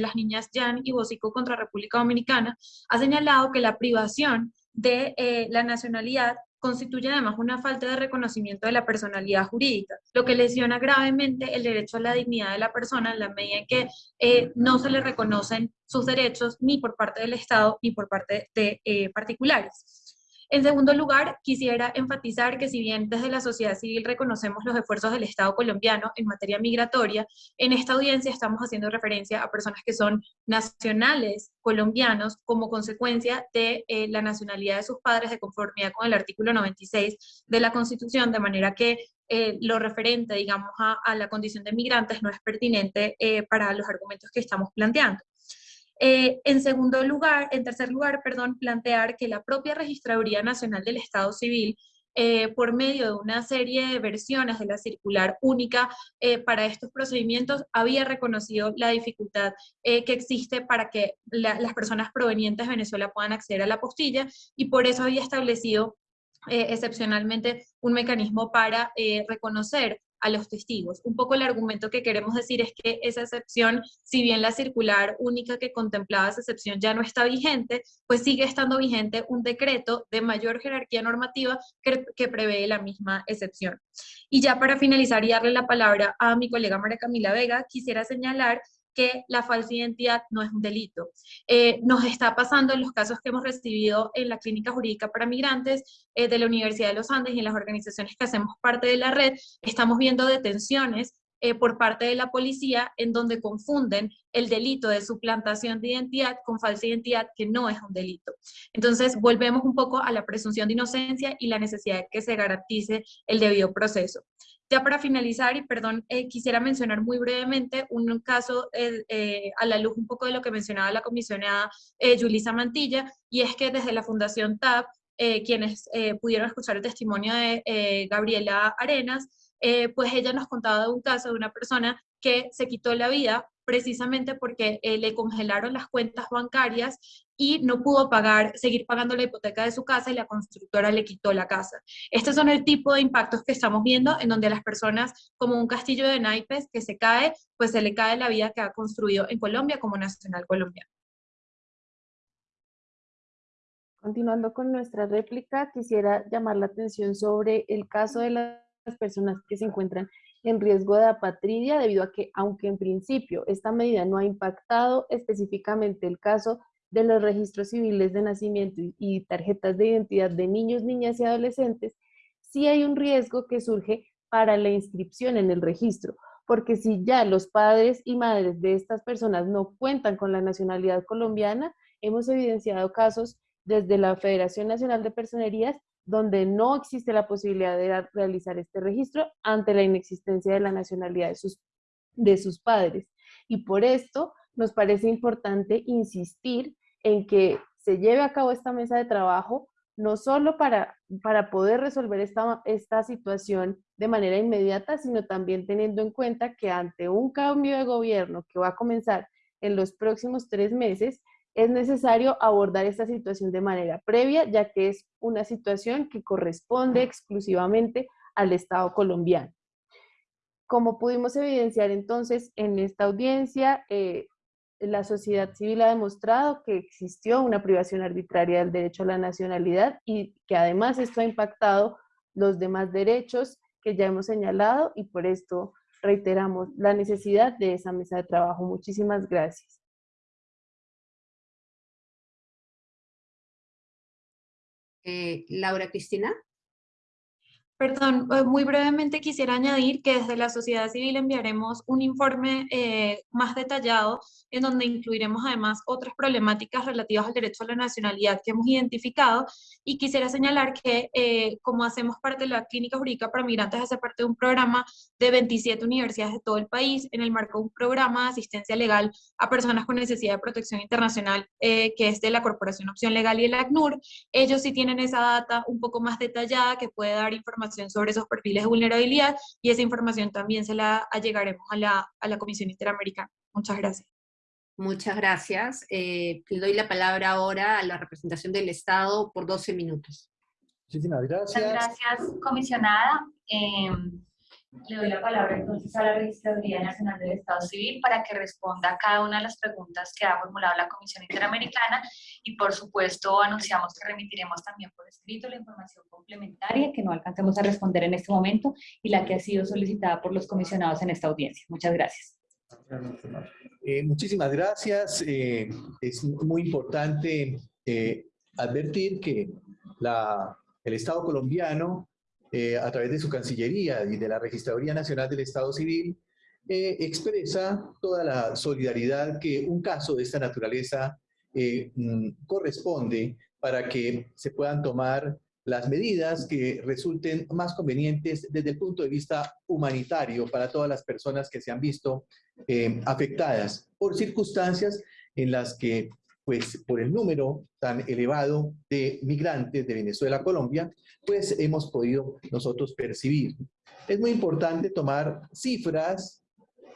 las niñas Jan y Bosico contra República Dominicana, ha señalado que la privación de la nacionalidad constituye además una falta de reconocimiento de la personalidad jurídica, lo que lesiona gravemente el derecho a la dignidad de la persona en la medida en que eh, no se le reconocen sus derechos ni por parte del Estado ni por parte de eh, particulares. En segundo lugar, quisiera enfatizar que si bien desde la sociedad civil reconocemos los esfuerzos del Estado colombiano en materia migratoria, en esta audiencia estamos haciendo referencia a personas que son nacionales colombianos como consecuencia de eh, la nacionalidad de sus padres de conformidad con el artículo 96 de la Constitución, de manera que eh, lo referente, digamos, a, la condición de migrantes no es pertinente eh, para los argumentos que estamos planteando. Eh, en segundo lugar, en tercer lugar, perdón, plantear que la propia Registraduría Nacional del Estado Civil por medio de una serie de versiones de la circular única para estos procedimientos, había reconocido la dificultad que existe para que las personas provenientes de Venezuela puedan acceder a la postilla y por eso había establecido eh, excepcionalmente un mecanismo para eh, reconocer a los testigos. Un poco el argumento que queremos decir es que esa excepción, si bien la circular única que contemplaba esa excepción ya no está vigente, pues sigue estando vigente un decreto de mayor jerarquía normativa que, que prevé la misma excepción. Y ya para finalizar y darle la palabra a mi colega María Camila Vega, quisiera señalar que la falsa identidad no es un delito. Eh, nos está pasando en los casos que hemos recibido en la Clínica Jurídica para Migrantes eh, de la Universidad de los Andes y en las organizaciones que hacemos parte de la red, estamos viendo detenciones eh, por parte de la policía en donde confunden el delito de suplantación de identidad con falsa identidad, que no es un delito. Entonces, volvemos un poco a la presunción de inocencia y la necesidad de que se garantice el debido proceso. Ya para finalizar, y perdón, eh, quisiera mencionar muy brevemente un caso eh, eh, a la luz un poco de lo que mencionaba la comisionada Julisa Mantilla, y es que desde la Fundación TAP, quienes pudieron escuchar el testimonio de Gabriela Arenas, pues ella nos contaba de un caso de una persona que se quitó la vida precisamente porque eh, le congelaron las cuentas bancarias y no pudo pagar, seguir pagando la hipoteca de su casa y la constructora le quitó la casa. Estos son el tipo de impactos que estamos viendo en donde las personas, como un castillo de naipes que se cae, pues se le cae la vida que ha construido en Colombia como nacional colombiano. Continuando con nuestra réplica, quisiera llamar la atención sobre el caso de las personas que se encuentran en riesgo de apatridia debido a que, aunque en principio esta medida no ha impactado específicamente el caso de los registros civiles de nacimiento y tarjetas de identidad de niños, niñas y adolescentes, sí hay un riesgo que surge para la inscripción en el registro, porque si ya los padres y madres de estas personas no cuentan con la nacionalidad colombiana, hemos evidenciado casos desde la Federación Nacional de Personerías donde no existe la posibilidad de realizar este registro ante la inexistencia de la nacionalidad de sus, de sus padres. Y por esto nos parece importante insistir en que se lleve a cabo esta mesa de trabajo, no solo para, para poder resolver esta, esta situación de manera inmediata, sino también teniendo en cuenta que ante un cambio de gobierno que va a comenzar en los próximos tres meses, es necesario abordar esta situación de manera previa, ya que es una situación que corresponde exclusivamente al Estado colombiano. Como pudimos evidenciar entonces en esta audiencia, eh, la sociedad civil ha demostrado que existió una privación arbitraria del derecho a la nacionalidad y que además esto ha impactado los demás derechos que ya hemos señalado y por esto reiteramos la necesidad de esa mesa de trabajo. Muchísimas gracias. Eh, Laura Cristina. Perdón, eh, muy brevemente quisiera añadir que desde la sociedad civil enviaremos un informe eh, más detallado en donde incluiremos además otras problemáticas relativas al derecho a la nacionalidad que hemos identificado y quisiera señalar que eh, como hacemos parte de la Clínica Jurídica para Migrantes, hace parte de un programa de 27 universidades de todo el país en el marco de un programa de asistencia legal a personas con necesidad de protección internacional que es de la Corporación Opción Legal y el ACNUR. Ellos sí tienen esa data un poco más detallada que puede dar información sobre esos perfiles de vulnerabilidad y esa información también se la allegaremos a la, a la Comisión Interamericana. Muchas gracias. Muchas gracias. Eh, le doy la palabra ahora a la representación del Estado por 12 minutos. Muchísimas gracias. Muchas gracias, comisionada. Eh, le doy la palabra entonces a la Registraduría Nacional del Estado Civil para que responda a cada una de las preguntas que ha formulado la Comisión Interamericana y por supuesto anunciamos que remitiremos también por escrito la información complementaria que no alcancemos a responder en este momento y la que ha sido solicitada por los comisionados en esta audiencia. Muchas gracias. Eh, muchísimas gracias. Eh, es muy importante eh, advertir que la, el Estado colombiano, eh, a través de su Cancillería y de la Registraduría Nacional del Estado Civil, eh, expresa toda la solidaridad que un caso de esta naturaleza eh, mm, corresponde para que se puedan tomar las medidas que resulten más convenientes desde el punto de vista humanitario para todas las personas que se han visto afectadas por circunstancias en las que pues por el número tan elevado de migrantes de Venezuela a Colombia, pues hemos podido nosotros percibir. Es muy importante tomar cifras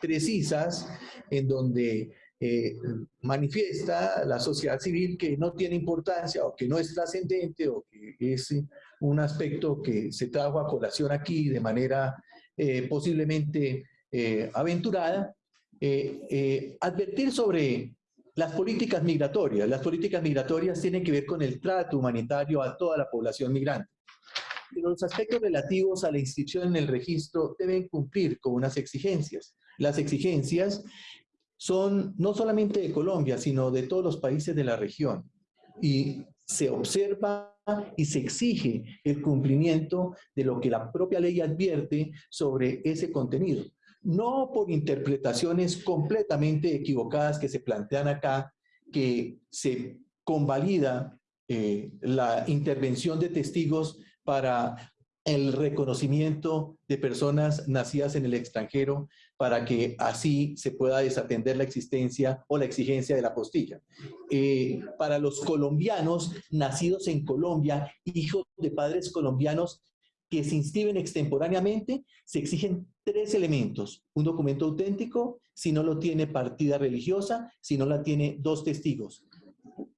precisas en donde eh, manifiesta la sociedad civil que no tiene importancia o que no es trascendente o que es un aspecto que se trajo a colación aquí de manera eh, posiblemente eh, aventurada, advertir sobre las políticas migratorias. Las políticas migratorias tienen que ver con el trato humanitario a toda la población migrante. Los aspectos relativos a la inscripción en el registro deben cumplir con unas exigencias. Las exigencias son no solamente de Colombia, sino de todos los países de la región. Y se observa y se exige el cumplimiento de lo que la propia ley advierte sobre ese contenido no por interpretaciones completamente equivocadas que se plantean acá, que se convalida eh, la intervención de testigos para el reconocimiento de personas nacidas en el extranjero para que así se pueda desatender la existencia o la exigencia de la postilla. Eh, para los colombianos nacidos en Colombia, hijos de padres colombianos que se inscriben extemporáneamente, se exigen tres elementos. Un documento auténtico, si no lo tiene partida religiosa, si no la tiene dos testigos.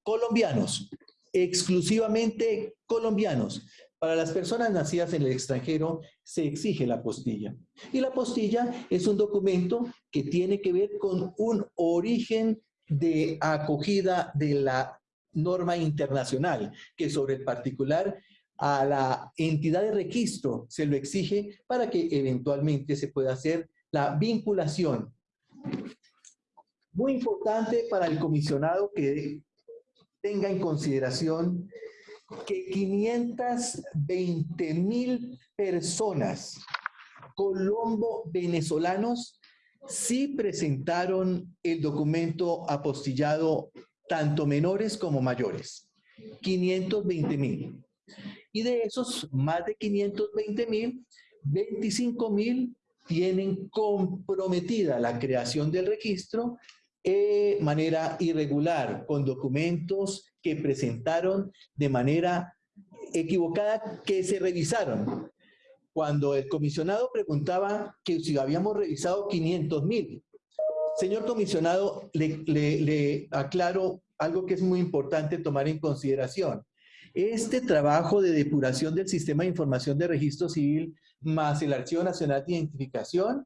Colombianos, exclusivamente colombianos. Para las personas nacidas en el extranjero se exige la postilla. Y la postilla es un documento que tiene que ver con un origen de acogida de la norma internacional, que sobre el particular a la entidad de registro se lo exige para que eventualmente se pueda hacer la vinculación. Muy importante para el comisionado que tenga en consideración que 520 mil personas colombo-venezolanos sí presentaron el documento apostillado tanto menores como mayores. 520 mil. Y de esos más de 520 mil, 25 mil tienen comprometida la creación del registro de manera irregular, con documentos que presentaron de manera equivocada, que se revisaron. Cuando el comisionado preguntaba que si habíamos revisado 500 mil, señor comisionado, le, le aclaro algo que es muy importante tomar en consideración. Este trabajo de depuración del sistema de información de registro civil más el Archivo Nacional de Identificación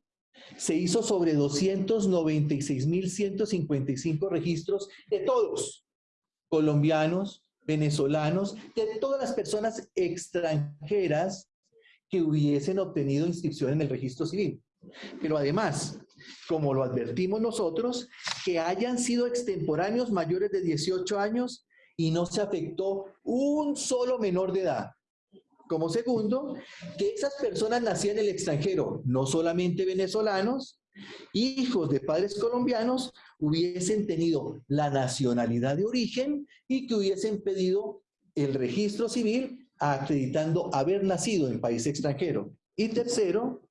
se hizo sobre 296.155 registros de todos, colombianos, venezolanos, de todas las personas extranjeras que hubiesen obtenido inscripción en el registro civil. Pero además, como lo advertimos nosotros, que hayan sido extemporáneos mayores de 18 años y no se afectó un solo menor de edad. Como segundo, que esas personas nacían en el extranjero, no solamente venezolanos, hijos de padres colombianos, hubiesen tenido la nacionalidad de origen y que hubiesen pedido el registro civil acreditando haber nacido en país extranjero. Y tercero,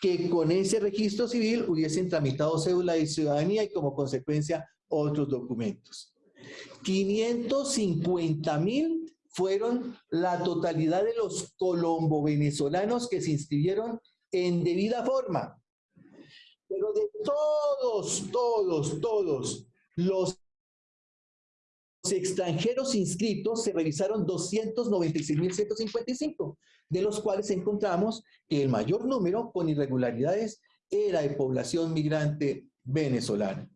que con ese registro civil hubiesen tramitado cédula de ciudadanía y como consecuencia otros documentos. 550 mil fueron la totalidad de los colombo-venezolanos que se inscribieron en debida forma. Pero de todos, todos, todos los extranjeros inscritos se revisaron 296.155, de los cuales encontramos que el mayor número con irregularidades era de población migrante venezolana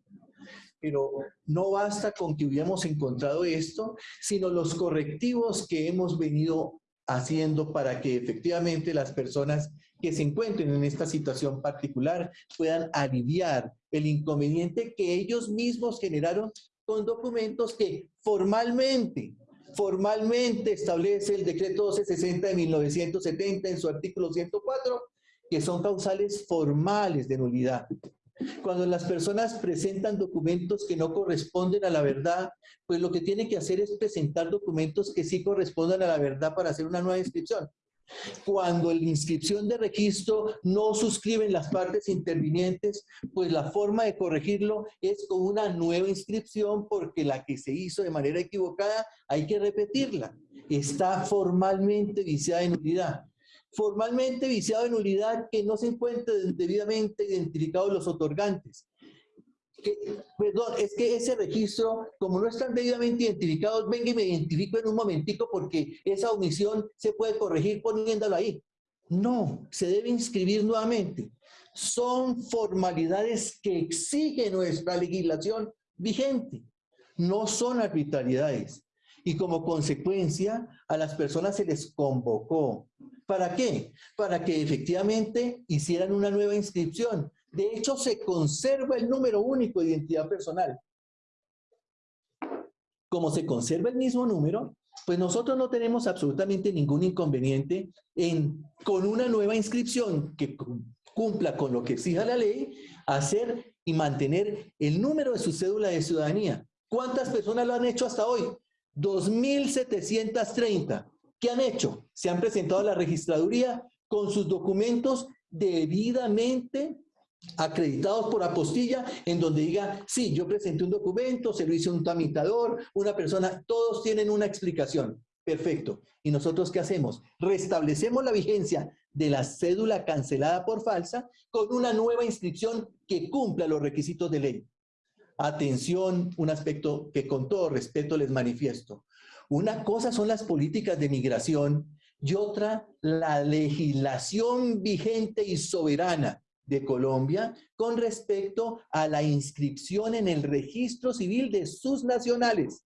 pero no basta con que hubiéramos encontrado esto, sino los correctivos que hemos venido haciendo para que efectivamente las personas que se encuentren en esta situación particular puedan aliviar el inconveniente que ellos mismos generaron con documentos que formalmente formalmente establece el decreto 1260 de 1970 en su artículo 104, que son causales formales de nulidad. Cuando las personas presentan documentos que no corresponden a la verdad, pues lo que tienen que hacer es presentar documentos que sí correspondan a la verdad para hacer una nueva inscripción. Cuando la inscripción de registro no suscriben las partes intervinientes, pues la forma de corregirlo es con una nueva inscripción porque la que se hizo de manera equivocada hay que repetirla. Está formalmente viciada en nulidad formalmente viciado de nulidad que no se encuentren debidamente identificados los otorgantes. perdón, es que ese registro, como no están debidamente identificados, venga y me identifico en un momentico porque esa omisión se puede corregir poniéndolo ahí. No, se debe inscribir nuevamente. Son formalidades que exige nuestra legislación vigente. No son arbitrariedades. Y como consecuencia, a las personas se les convocó ¿Para qué? Para que efectivamente hicieran una nueva inscripción. De hecho, se conserva el número único de identidad personal. Como se conserva el mismo número, pues nosotros no tenemos absolutamente ningún inconveniente en, con una nueva inscripción que cumpla con lo que exija la ley, hacer y mantener el número de su cédula de ciudadanía. ¿Cuántas personas lo han hecho hasta hoy? 2.730. ¿Qué han hecho? Se han presentado a la registraduría con sus documentos debidamente acreditados por apostilla, en donde diga, sí, yo presenté un documento, se lo hizo un tramitador, una persona, todos tienen una explicación. Perfecto. ¿Y nosotros qué hacemos? Restablecemos la vigencia de la cédula cancelada por falsa con una nueva inscripción que cumpla los requisitos de ley. Atención, un aspecto que con todo respeto les manifiesto. Una cosa son las políticas de migración y otra la legislación vigente y soberana de Colombia con respecto a la inscripción en el registro civil de sus nacionales.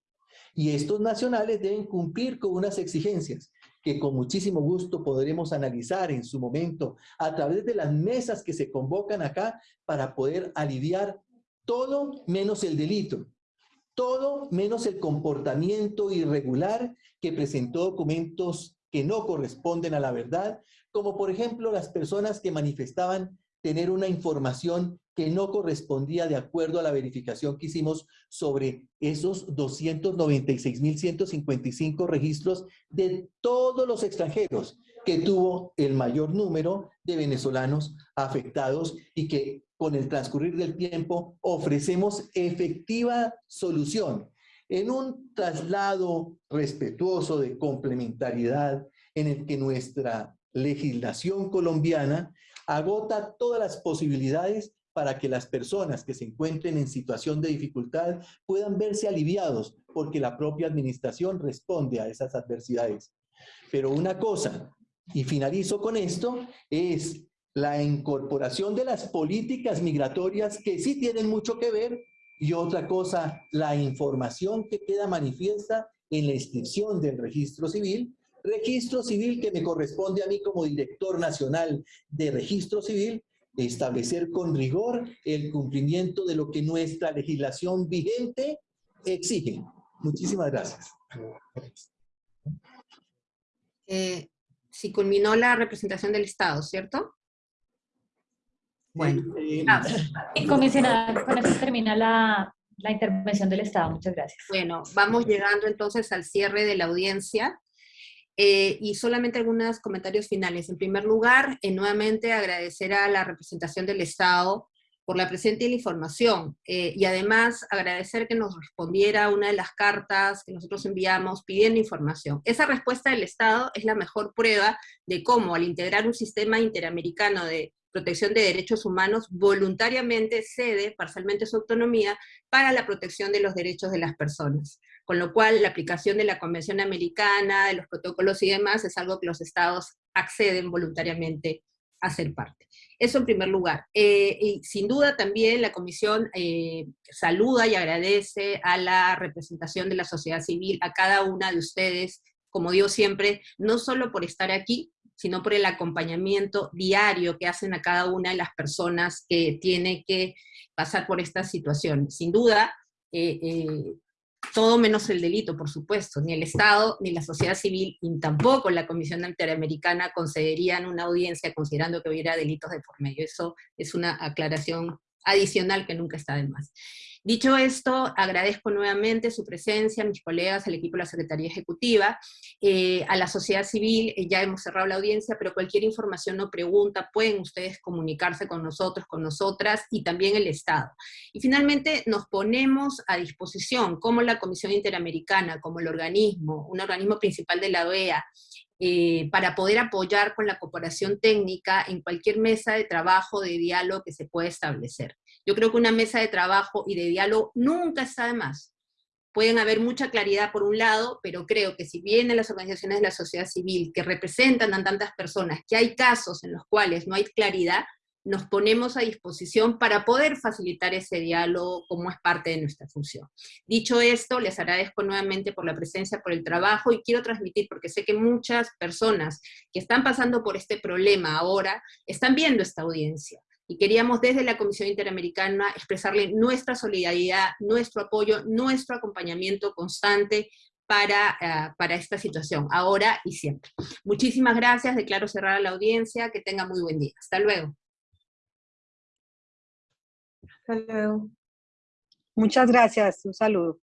Y estos nacionales deben cumplir con unas exigencias que con muchísimo gusto podremos analizar en su momento a través de las mesas que se convocan acá para poder aliviar todo menos el delito todo menos el comportamiento irregular que presentó documentos que no corresponden a la verdad, como por ejemplo las personas que manifestaban tener una información que no correspondía de acuerdo a la verificación que hicimos sobre esos 296.155 registros de todos los extranjeros que tuvo el mayor número de venezolanos afectados y que con el transcurrir del tiempo ofrecemos efectiva solución en un traslado respetuoso de complementariedad en el que nuestra legislación colombiana agota todas las posibilidades para que las personas que se encuentren en situación de dificultad puedan verse aliviados porque la propia administración responde a esas adversidades. Pero una cosa, y finalizo con esto, es la incorporación de las políticas migratorias que sí tienen mucho que ver y otra cosa, la información que queda manifiesta en la inscripción del registro civil, registro civil que me corresponde a mí como director nacional de registro civil, establecer con rigor el cumplimiento de lo que nuestra legislación vigente exige. Muchísimas gracias. Eh, si culminó la representación del Estado, ¿cierto? Bueno. Eh, ah, comisionada, con eso termina la, la intervención del Estado. Muchas gracias. Bueno, vamos llegando entonces al cierre de la audiencia. Eh, y solamente algunos comentarios finales. En primer lugar, eh, nuevamente agradecer a la representación del Estado por la presente y la información, y además agradecer que nos respondiera una de las cartas que nosotros enviamos pidiendo información. Esa respuesta del Estado es la mejor prueba de cómo al integrar un sistema interamericano de protección de derechos humanos voluntariamente cede parcialmente su autonomía para la protección de los derechos de las personas. Con lo cual, la aplicación de la Convención Americana, de los protocolos y demás, es algo que los estados acceden voluntariamente a ser parte. Eso en primer lugar. Eh, y sin duda también la Comisión eh, saluda y agradece a la representación de la sociedad civil, a cada una de ustedes, como digo siempre, no solo por estar aquí, sino por el acompañamiento diario que hacen a cada una de las personas que tiene que pasar por esta situación. Sin duda, eh, eh, todo menos el delito, por supuesto. Ni el Estado, ni la sociedad civil, ni tampoco la Comisión Interamericana concederían una audiencia considerando que hubiera delitos de por medio. Eso es una aclaración adicional que nunca está de más. Dicho esto, agradezco nuevamente su presencia, a mis colegas, al equipo de la Secretaría Ejecutiva, eh, a la sociedad civil, eh, ya hemos cerrado la audiencia, pero cualquier información o pregunta pueden ustedes comunicarse con nosotros, con nosotras, y también el Estado. Y finalmente nos ponemos a disposición, como la Comisión Interamericana, como el organismo, un organismo principal de la OEA, eh, para poder apoyar con la cooperación técnica en cualquier mesa de trabajo, de diálogo que se pueda establecer. Yo creo que una mesa de trabajo y de diálogo nunca está de más. Pueden haber mucha claridad por un lado, pero creo que si vienen las organizaciones de la sociedad civil que representan a tantas personas, que hay casos en los cuales no hay claridad, nos ponemos a disposición para poder facilitar ese diálogo como es parte de nuestra función. Dicho esto, les agradezco nuevamente por la presencia, por el trabajo, y quiero transmitir, porque sé que muchas personas que están pasando por este problema ahora, están viendo esta audiencia, y queríamos desde la Comisión Interamericana expresarle nuestra solidaridad, nuestro apoyo, nuestro acompañamiento constante para, ah, para esta situación, ahora y siempre. Muchísimas gracias, declaro cerrada la audiencia, que tenga muy buen día. Hasta luego. Hasta. Muchas gracias, un saludo.